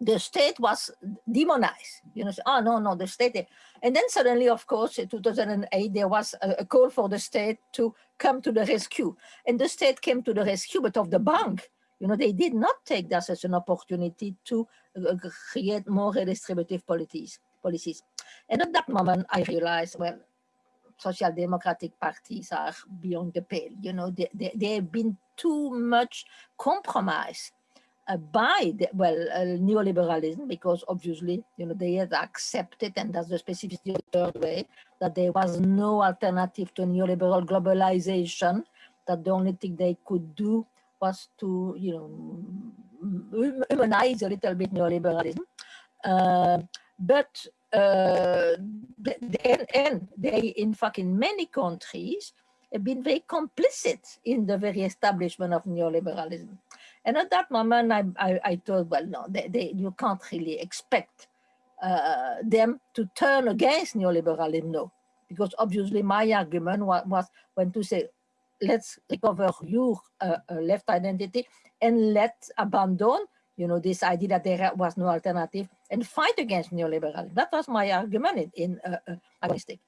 the state was demonized. You know, oh no, no, the state. And then suddenly, of course, in 2008, there was a, call for the state to come to the rescue. And the state came to the rescue, but of the bank. You know, they did not take that as an opportunity to uh, create more redistributive policies. policies. And at that moment, I realized, well, social democratic parties are beyond the pale. You know, they, they, they've been too much compromised uh, by the, well uh, neoliberalism because obviously you know they had accepted and that's the specificity of the third way that there was no alternative to neoliberal globalization that the only thing they could do was to you know humanize a little bit neoliberalism. Uh, but uh, and, and they in fact in many countries have been very complicit in the very establishment of neoliberalism and at that moment, I, I, I thought, well, no, they, they, you can't really expect uh, them to turn against neoliberalism, no. Because obviously my argument was, was when to say, let's recover your uh, uh, left identity and let's abandon, you know, this idea that there was no alternative and fight against neoliberalism. That was my argument in, in uh, uh, Agonistic.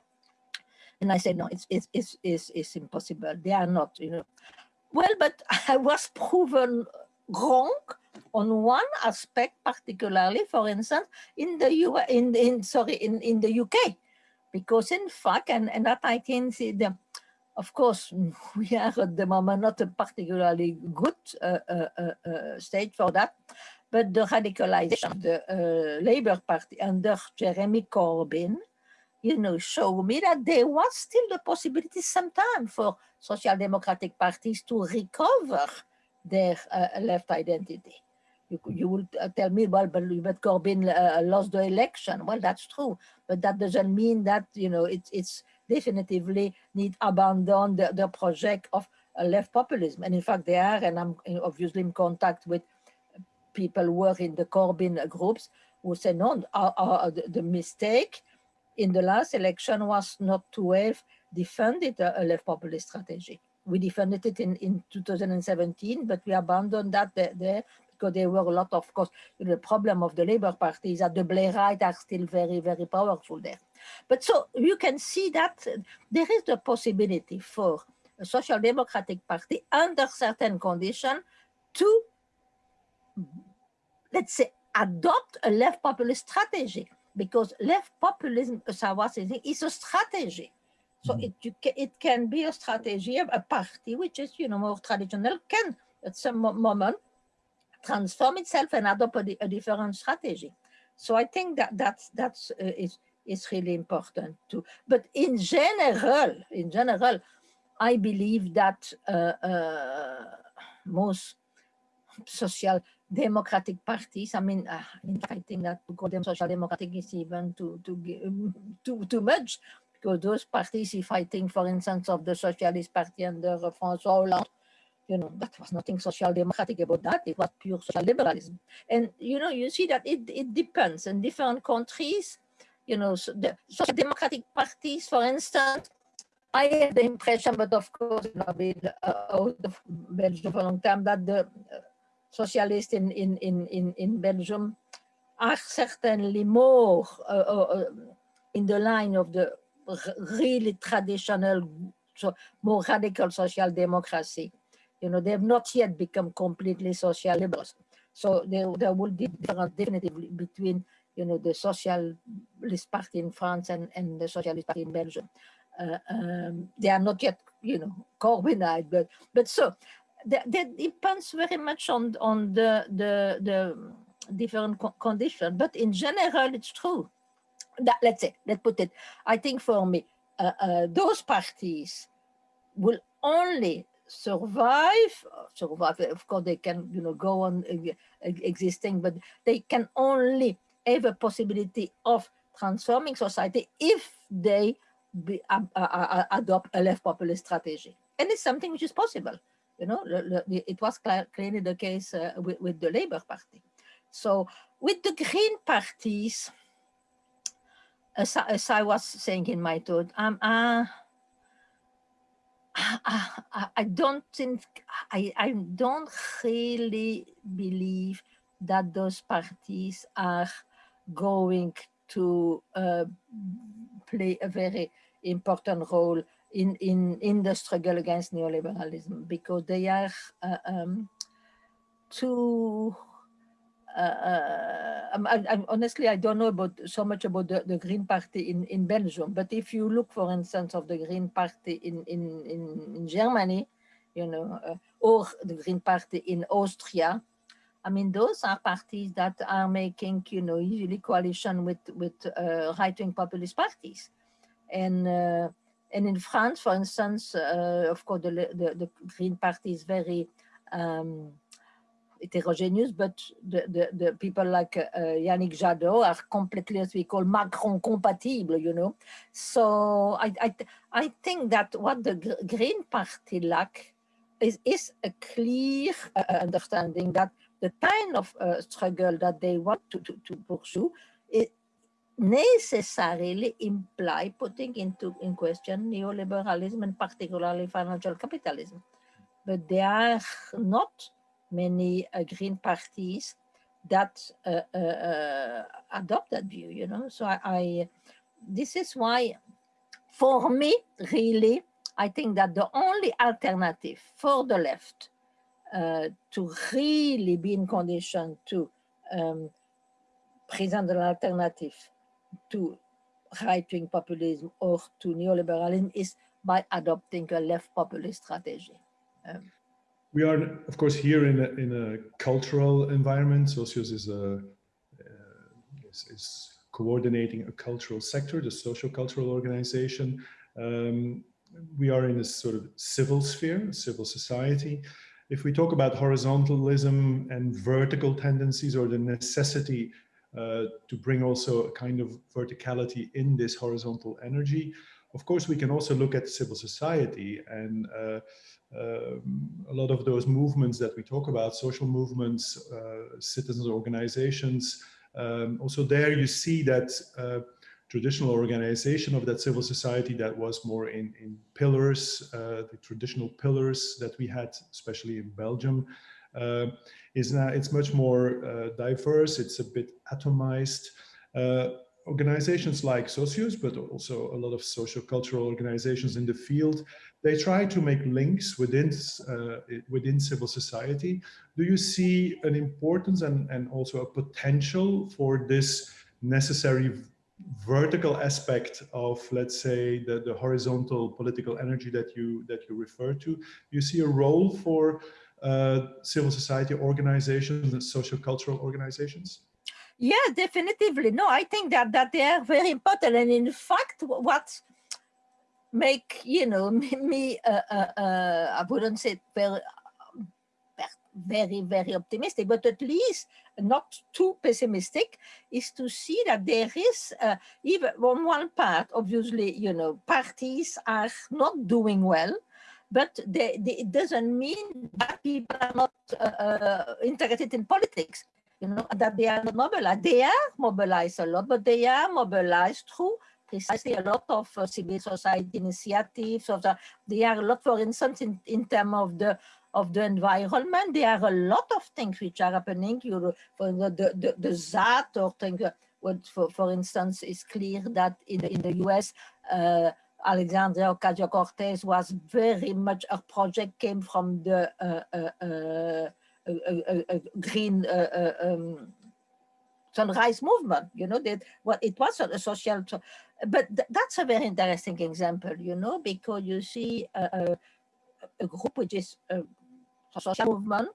And I said, no, it's, it's, it's, it's, it's impossible. They are not, you know. Well, but I was proven wrong on one aspect, particularly, for instance, in the U in, in sorry in, in the UK, because in fact, and, and that I can see the of course, we are at the moment not a particularly good uh, uh, uh, uh state for that, but the radicalization of the uh, Labour Party under Jeremy Corbyn, you know, showed me that there was still the possibility sometime for social democratic parties to recover their uh, left identity. You, you will uh, tell me, well, but, but Corbyn uh, lost the election. Well, that's true, but that doesn't mean that, you know, it's, it's definitively need abandon the, the project of left populism. And in fact, they are, and I'm obviously in contact with people who were in the Corbyn groups who say, no, our, our, the, mistake in the last election was not to have defended a left populist strategy we defended it in, in 2017, but we abandoned that there, because there were a lot of, course, the problem of the Labour Party is that the Blairites are still very, very powerful there. But so you can see that there is the possibility for a social democratic party under certain conditions to, let's say, adopt a left populist strategy because left populism, as I was saying, is a strategy. So mm-hmm. it, it can be a strategy of a party which is, you know, more traditional, can at some moment transform itself and adopt a, a different strategy. So I think that that's, that's uh, is, is really important too. But in general, in general, I believe that uh, uh, most social democratic parties, I mean, uh, I think that to call them social democratic is even too, too, too, too much because those parties fighting, for instance, of the Socialist Party under François Hollande, you know, that was nothing social democratic about that. It was pure social liberalism. And, you know, you see that it, it depends in different countries, you know, so the social democratic parties, for instance, I have the impression, but of course, I've been uh, out of Belgium for a long time, that the uh, socialists in, in, in, in, in Belgium are certainly more uh, uh, in the line of the really traditional, more radical social democracy. You know, they have not yet become completely social liberals. So there, there will be difference definitely between, you know, the Socialist Party in France and, and the Socialist Party in Belgium. Uh, um, they are not yet, you know, Corbynite, but but so that, depends very much on on the the the different co. But in general, it's true that, let's say, let's put it, I think for me, uh, uh, those parties will only survive, survive, of course they can, you know, go on existing, but they can only have a possibility of transforming society if they be, uh, adopt a left populist strategy. And it's something which is possible. You know, it was clearly the case uh, with, with the Labour Party. So with the Green parties, as, as I was saying in my thought, um, uh, I, I don't think, I, I don't really believe that those parties are going to uh, play a very important role in, in, in the struggle against neoliberalism because they are uh, um, too uh, uh I, I, honestly, I don't know about so much about the, the Green Party in, in Belgium, but if you look, for instance, of the Green Party in, in, in, in Germany, you know, uh, or the Green Party in Austria, I mean, those are parties that are making, you know, usually coalition with with uh, right-wing populist parties, and uh, and in France, for instance, uh, of course, the, the, the Green Party is very um, heterogeneous, but the, the, the people like uh, Yannick Jadot are completely, as we call, Macron compatible, you know. So I, I, I think that what the Green Party lack is, is a clear uh, understanding that the kind of uh, struggle that they want to, to, to pursue it necessarily imply putting into in question neoliberalism and particularly financial capitalism. But they are not many uh, green parties that adopt that view, you know. So I, I, this is why, for me, really, I think that the only alternative for the left uh, to really be in condition to um, present an alternative to right-wing populism or to neoliberalism is by adopting a left populist strategy. Um, we are, of course, here in a, in a cultural environment. Socius is, a, uh, is, is, coordinating a cultural sector, the social cultural organization. Um, we are in a sort of civil sphere, civil society. If we talk about horizontalism and vertical tendencies or the necessity uh, to bring also a kind of verticality in this horizontal energy, of course, we can also look at civil society and uh, um, a lot of those movements that we talk about, social movements, uh, citizens organizations, um, also there you see that uh, traditional organization of that civil society that was more in, in pillars, uh, the traditional pillars that we had, especially in Belgium, uh, is now, it's much more uh, diverse, it's a bit atomized. Uh, organizations like Socius, but also a lot of social cultural organizations in the field, they try to make links within uh, within civil society. Do you see an importance and, and also a potential for this necessary vertical aspect of, let's say, the, the horizontal political energy that you that you refer to? You see a role for uh, civil society organizations and social cultural organizations? Yeah, definitively. No, I think that that they are very important. And in fact, what make you know me, uh, uh, uh, I wouldn't say very, very, very optimistic, but at least not too pessimistic, is to see that there is uh, even on one part, obviously, you know, parties are not doing well but they, they, it doesn't mean that people are not uh, uh, interested in politics you know, that they are not mobilized. They are mobilized a lot, but they are mobilized through precisely a lot of uh, civil society initiatives. Of the, are a lot, for instance, in, in terms of the of the environment, there are a lot of things which are happening. You for the the, the, the ZAD or things. Uh, what, for, for instance, it's clear that in the, in the US, uh, Alexandria Ocasio-Cortez was very much, her project came from the uh, uh, uh a, a, a green um, sunrise movement, you know, that what it was a, social, but th that's a very interesting example, you know, because you see a, a group which is a social movement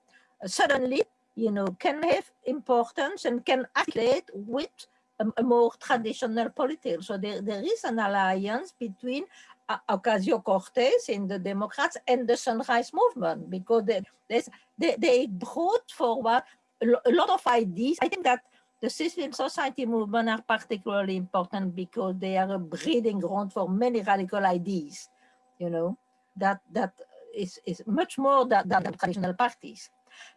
uh, suddenly, you know, can have importance and can affiliate with a, a more traditional politics. So there, there is an alliance between Ocasio-Cortez in the Democrats and the Sunrise Movement because they, they, they brought forward a lot of ideas. I think that the civil society movement are particularly important because they are a breeding ground for many radical ideas, you know, that that is, is much more than, than the traditional parties.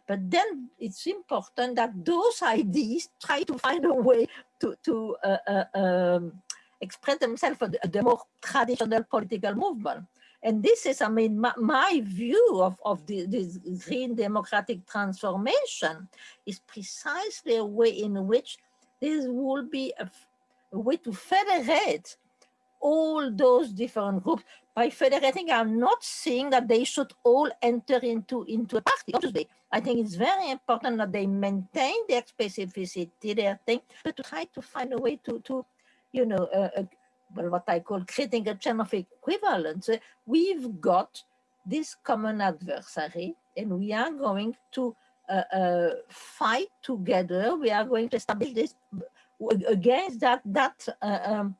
But then it's important that those ideas try to find a way to, to uh, uh, um, express themselves at the more traditional political movement. And this is, I mean, my, my view of, of the, this green democratic transformation is precisely a way in which this will be a, a way to federate all those different groups. By federating, I'm not saying that they should all enter into, into a party. Obviously, I think it's very important that they maintain their specificity, their thing, but to try to find a way to, to you know, uh, well, what I call creating a chain of equivalence. We've got this common adversary and we are going to uh, uh, fight together. We are going to establish this against that that uh, um,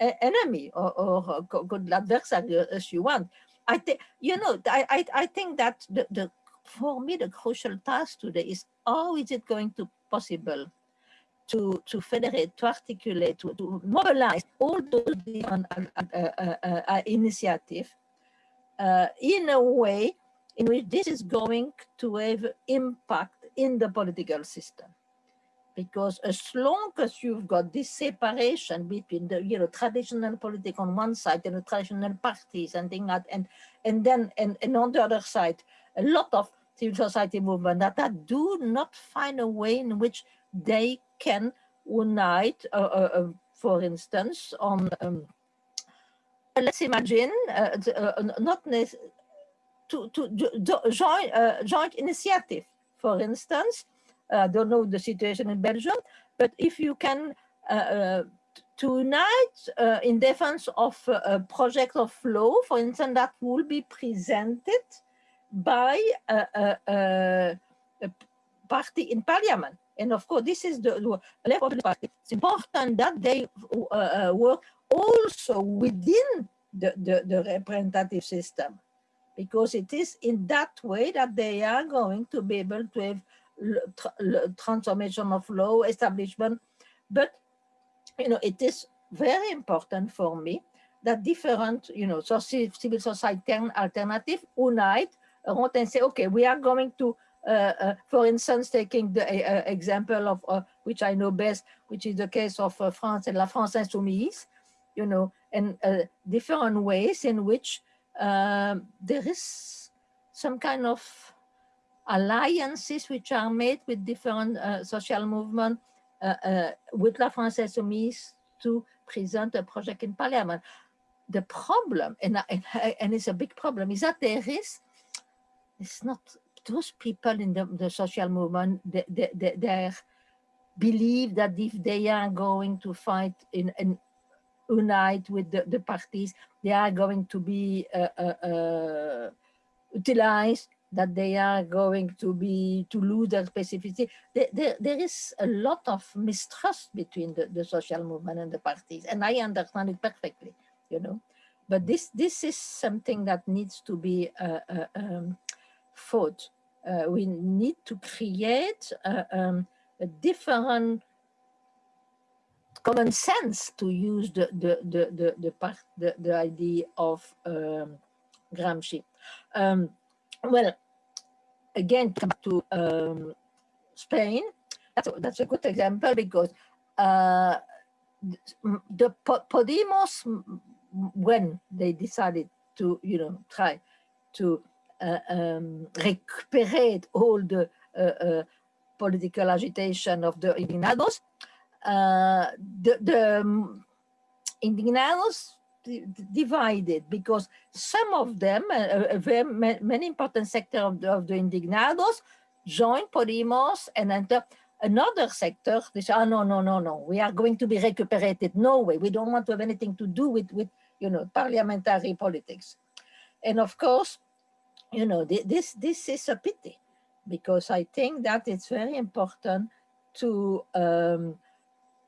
enemy or, or good adversary as you want. I think you know I, I I think that the, the for me the crucial task today is how is it going to possible to to federate to articulate to, to mobilize all those different uh, uh, uh, initiatives in a way in which this is going to have impact in the political system. Because as long as you've got this separation between the you know traditional politics on one side and the traditional parties and things like and and then and, and on the other side a lot of civil society movement that, that do not find a way in which they can unite uh, uh, uh for instance on um, let's imagine uh, uh, not to to join joint initiative for instance I don't know the situation in Belgium, but if you can unite uh, in defense of a project of law, for instance, that will be presented by a, a, a party in parliament. And of course, this is the, level of the party. It's important that they uh, work also within the, the, the, representative system, because it is in that way that they are going to be able to have transformation of law establishment. But, you know, it is very important for me that different, you know, so civil society alternative unite around and say, okay, we are going to, uh, uh, for instance, taking the uh, example of, uh, which I know best, which is the case of uh, France and La France Insoumise, you know, and uh, different ways in which um, there is some kind of alliances which are made with different uh, social movements uh, uh, with La France Insoumise to present a project in parliament. The problem, and, and, and it's a big problem, is that there is, it's not those people in the, the social movement, they, they, they, they believe that if they are going to fight in, unite with the, the parties, they are going to be uh, uh, uh, utilized that they are going to be to lose their specificity. There is a lot of mistrust between the, the social movement and the parties, and I understand it perfectly, you know. But this this is something that needs to be uh, uh, um, fought. Uh, we need to create um, a different common sense to use the the the the the, part, the, the idea of um, Gramsci. Um, well, again, come to um, Spain, that's a, that's a good example because uh, the Podemos, when they decided to, you know, try to um, recuperate all the uh, uh political agitation of the indignados, uh, the, the um, indignados divided because some of them, uh, very many important sector of the, of the indignados, joined Podemos and another sector. They oh, no, no, no, no, we are going to be recuperated. No way, we don't want to have anything to do with, with you know, parliamentary politics. And of course, you know, this, this is a pity because I think that it's very important to um,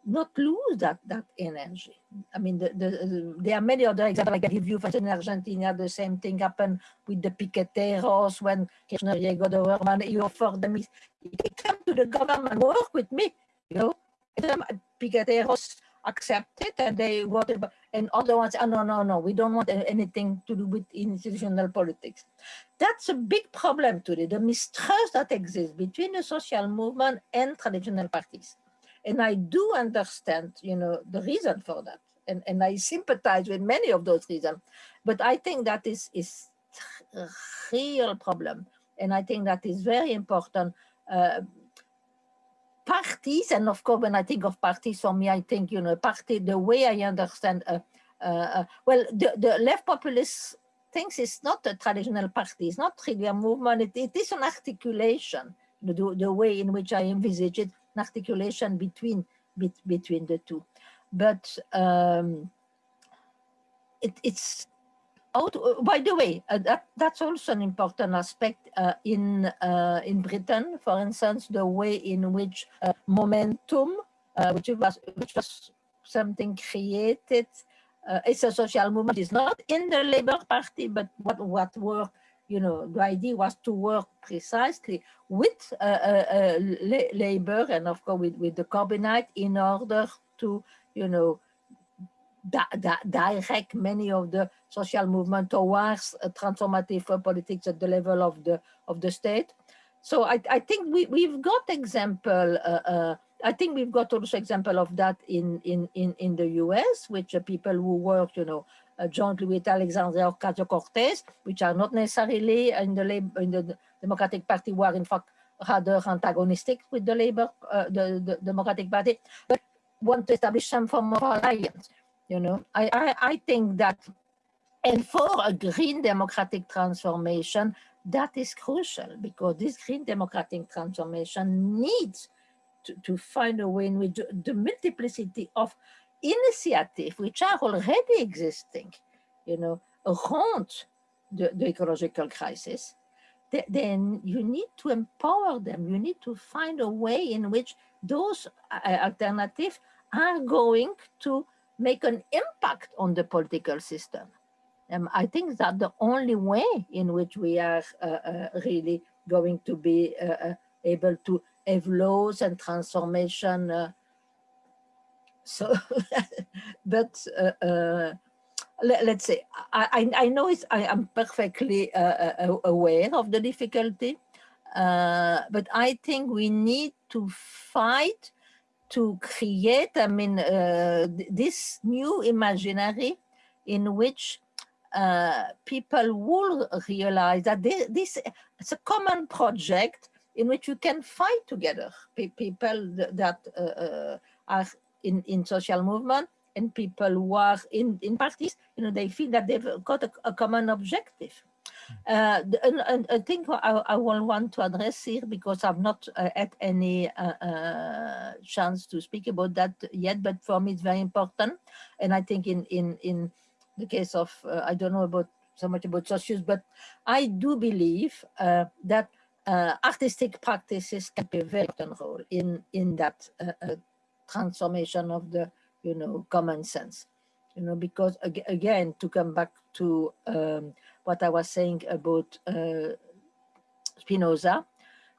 not lose that that energy. I mean, the, the, there are many other examples I can give you. For in Argentina, the same thing happened with the piqueteros when Kirchner got the government. He offered them, he, come to the government, work with me, you know. And piqueteros accepted and they voted, and other ones, oh, no, no, no, we don't want anything to do with institutional politics. That's a big problem today, the mistrust that exists between the social movement and traditional parties and I do understand, you know, the reason for that. And, and I sympathize with many of those reasons. But I think that is, is a real problem. And I think that is very important. Uh, parties, and of course, when I think of parties, for me, I think, you know, party, the way I understand, uh, uh, uh well, the, the left populist thinks it's not a traditional party, it's not really a movement, it, it is an articulation, the, the way in which I envisage it, articulation between be, between the two. But um, it, it's how uh, by the way, uh, that, that's also an important aspect uh, in uh, in Britain, for instance, the way in which uh, momentum, uh, which was which was something created, it's a social movement. It's not in the Labour Party, but what what were you know the idea was to work precisely with Labour and of course with with the Corbynite in order to you know di di direct many of the social movement towards a transformative politics at the level of the of the state. So I, I think we, we've got example, uh, uh, I think we've got also example of that in, in, in, in the US, which are people who work, you know, uh, jointly with Alexandria Ocasio-Cortez, which are not necessarily in the, Labor, in the Democratic Party, who are in fact rather antagonistic with the Labour, uh, the, the Democratic Party, but want to establish some form of alliance. You know, I, I, I think that, and for a green democratic transformation, that is crucial because this green democratic transformation needs to, to find a way in which the multiplicity of initiatives which are already existing, you know, around the, the ecological crisis, th then you need to empower them. You need to find a way in which those uh, alternatives are going to make an impact on the political system. Um, I think that the only way in which we are uh, uh, really going to be uh, uh able to have laws and transformation. Uh, so, but uh, let, us say, I, I know it's, I am perfectly aware of the difficulty, but I think we need to fight to create, I mean, uh, this new imaginary in which uh, people will realize that they, this it's a common project in which you can fight together. P people that uh, uh, are in, in social movement and people who are in, in parties, you know, they feel that they've got a, a common objective. Uh, and, I think I, I, will want to address here because I've not uh, had any uh, uh, chance to speak about that yet, but for me it's very important. And I think in in in the case of uh, I don't know about so much about socius, but I do believe uh, that artistic practices can play a very important role in in that transformation of the you know common sense. You know, because again, to come back to um, what I was saying about uh, Spinoza.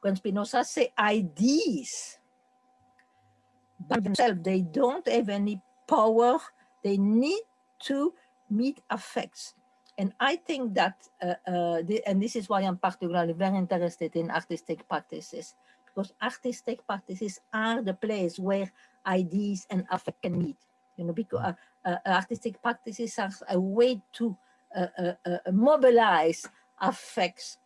When Spinoza say ideas by themselves, they don't have any power. They need to meet affects. And I think that, uh, uh, the, and this is why I'm particularly very interested in artistic practices, because artistic practices are the place where ideas and affect can meet. You know, because uh, uh artistic practices are a way to mobilize affects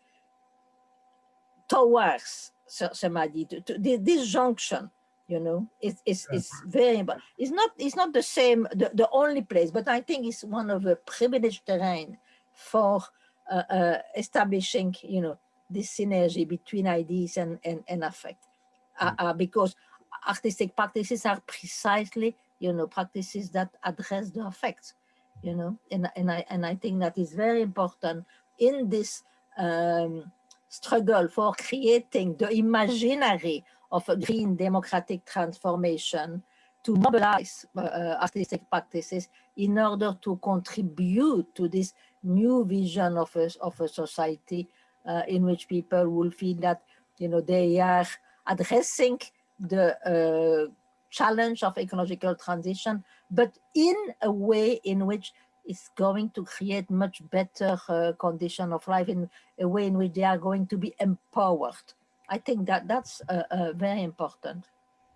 towards somebody to, to this junction you know it's it's, it's very important it's not it's not the same the, the only place but i think it's one of the privileged terrain for uh, uh, establishing you know this synergy between ideas and and, and affect. Uh, mm. because artistic practices are precisely you know practices that address the affects you know, and, and, I, and I think that is very important in this um, struggle for creating the imaginary of a green democratic transformation to mobilize uh, artistic practices in order to contribute to this new vision of a, of a society uh, in which people will feel that, you know, they are addressing the uh, challenge of ecological transition, but in a way in which it's going to create much better uh, condition of life in a way in which they are going to be empowered. I think that that's uh, uh, very important.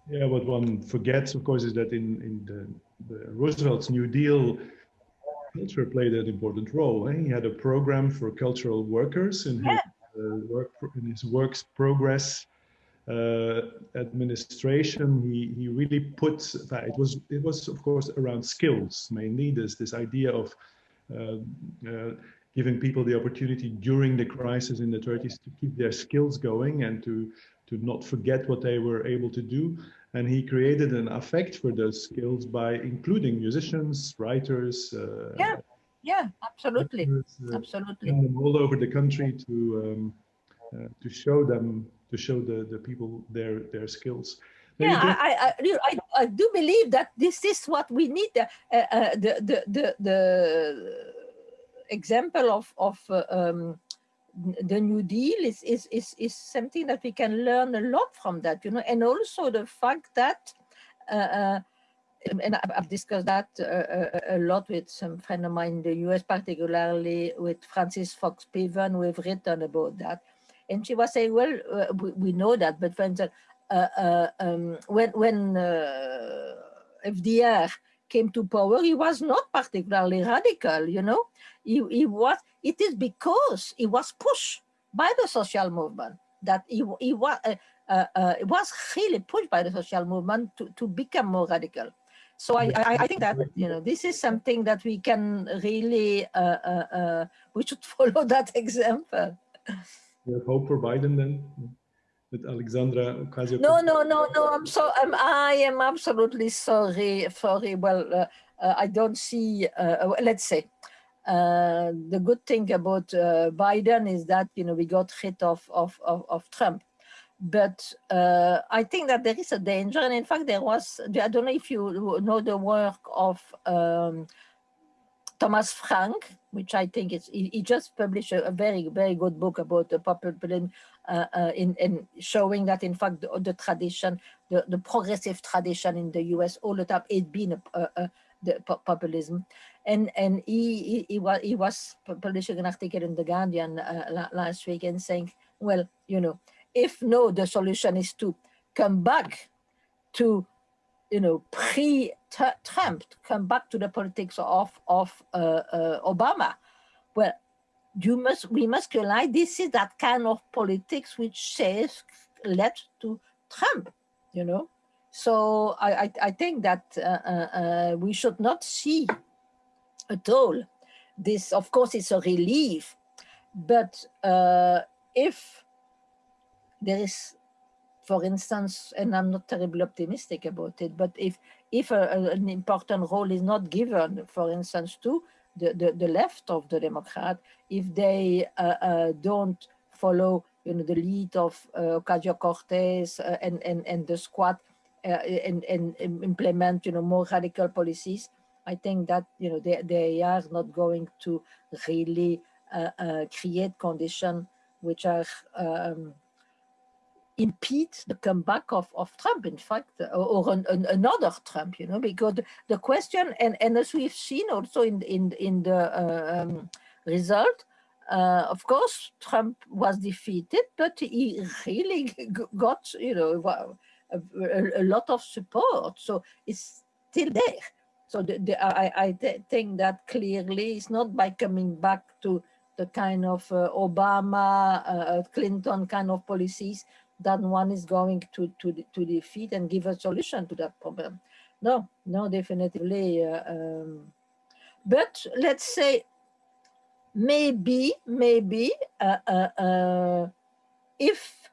Yeah, what one forgets, of course, is that in, in the, the Roosevelt's New Deal, culture played an important role. Eh? He had a program for cultural workers in his, uh, work, in his works progress administration, he, he really put, it was, it was of course around skills mainly, this, this idea of uh, uh, giving people the opportunity during the crisis in the 30s to keep their skills going and to, to not forget what they were able to do. And he created an affect for those skills by including musicians, writers, uh, yeah. Yeah, absolutely, uh, absolutely. All over the country to um, uh, to show them to show the the people their their skills. Maybe yeah, I, I, I, do believe that this is what we need. Uh, uh, the, the, the, the example of, of uh, um, the New Deal is, is, is, is something that we can learn a lot from that, you know, and also the fact that, uh, uh and I've discussed that uh, a lot with some friend of mine in the US, particularly with Frances Fox Piven, who have written about that. And she was saying, well, we, we know that, but for instance, uh, uh, um, when when uh, FDR came to power, he was not particularly radical. You know, he, he was. It is because he was pushed by the social movement that he he was. Uh, uh, it was really pushed by the social movement to, to become more radical. So I, I, I, think that you know this is something that we can really uh, we should follow that example. You have hope for Biden then? with Alexandra Ocasio. No, no, no, no. I'm so I'm, I am absolutely sorry. Sorry. Well, uh, uh, I don't see. Uh, let's say uh, the good thing about uh, Biden is that you know we got rid of of of, of Trump. But uh, I think that there is a danger, and in fact, there was. I don't know if you know the work of um, Thomas Frank, which I think is he, he just published a, a, very very good book about the populism uh, uh, in, in showing that in fact the, the tradition, the, the progressive tradition in the U.S. all the time it been a, a, the populism, and and he, he, he was he was publishing an article in the Guardian uh, last week and saying, well, you know, if no, the solution is to come back to you know, pre-Trump, come back to the politics of of uh, uh, Obama. Well, you must we must realize this is that kind of politics which says led to Trump. You know, so I I, I think that uh, uh, uh we should not see at all this. Of course, it's a relief, but uh, if there is for instance, and I'm not terribly optimistic about it, but if if a, an important role is not given, for instance, to the, the, the left of the Democrat, if they uh, uh, don't follow you know, the lead of uh, Ocasio-Cortez uh, and, and, and the squad uh, and, and implement you know, more radical policies, I think that you know, they, they are not going to really uh, create conditions which are um, impede the comeback of, of Trump, in fact, or an, an, another Trump, you know, because the question, and, and as we've seen also in, in, in the uh, um, result, uh, of course, Trump was defeated, but he really got, you know, a, a, a lot of support. So it's still there. So the, the, I, I th think that clearly it's not by coming back to the kind of uh, Obama, uh, Clinton kind of policies that one is going to, to, to defeat and give a solution to that problem. No, no, definitely. Uh, um, but let's say maybe, maybe uh, uh, uh if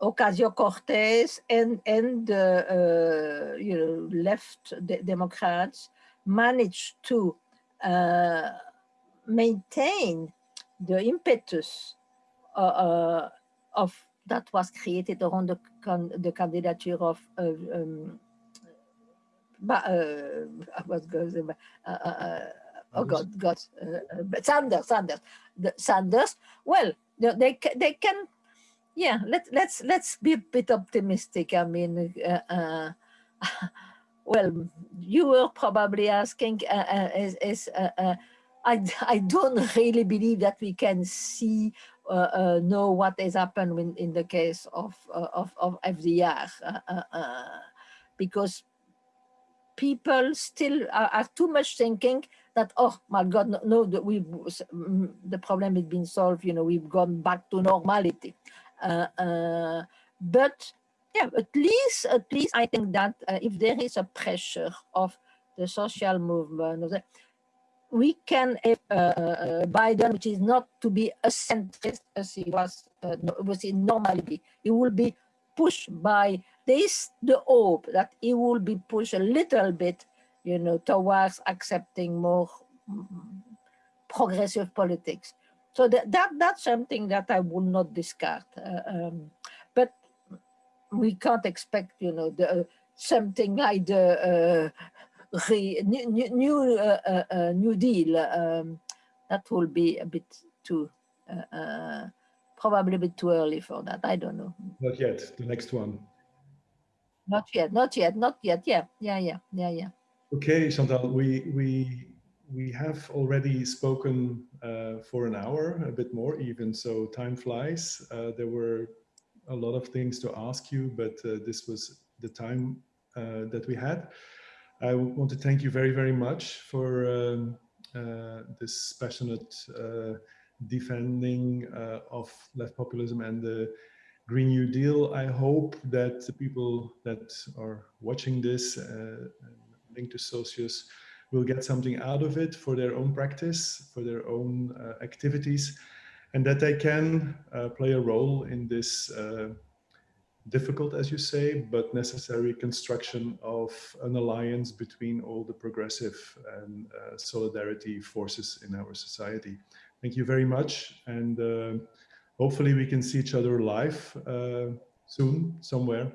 Ocasio-Cortez and, and uh, you know, left de Democrats manage to uh, maintain the impetus of that was created around the, the candidature of uh, um, uh, what goes uh, uh, uh, oh God, God, uh, Sanders, Sanders, the Sanders. Well, they they can, yeah. Let let's let's be a bit optimistic. I mean, well, you were probably asking is is. I, I don't really believe that we can see uh, uh, know what has happened in, in the case of, uh, of, of FDR because people still are, are, too much thinking that oh my god no, no the, we mm, the problem has been solved you know we've gone back to normality. Uh, uh, but yeah at least at least i think that uh, if there is a pressure of the social movement we can uh, uh, Biden, which is not to be a centrist as he was, uh, was in normally, he will be pushed by this, the hope that he will be pushed a little bit, you know, towards accepting more mm, progressive politics. So that, that that's something that I will not discard. Uh, um, but we can't expect, you know, the, uh, something like the uh, re, new new, uh, uh, uh, new deal. Um, that will be a bit too probably a bit too early for that. I don't know. Not yet. The next one. Not yet. Not yet. Not yet. Yeah. Yeah. Yeah. Yeah. Yeah. Okay, Chantal. We we we have already spoken uh, for an hour, a bit more even, so time flies. Uh, there were a lot of things to ask you, but uh, this was the time uh, that we had. I want to thank you very, very much for um, uh, this passionate uh, defending of left populism and the Green New Deal. I hope that the people that are watching this linked to Socius will get something out of it for their own practice, for their own uh, activities, and that they can uh, play a role in this uh, difficult, as you say, but necessary construction of an alliance between all the progressive and uh, solidarity forces in our society. Thank you very much. And uh, hopefully we can see each other live uh, soon, somewhere.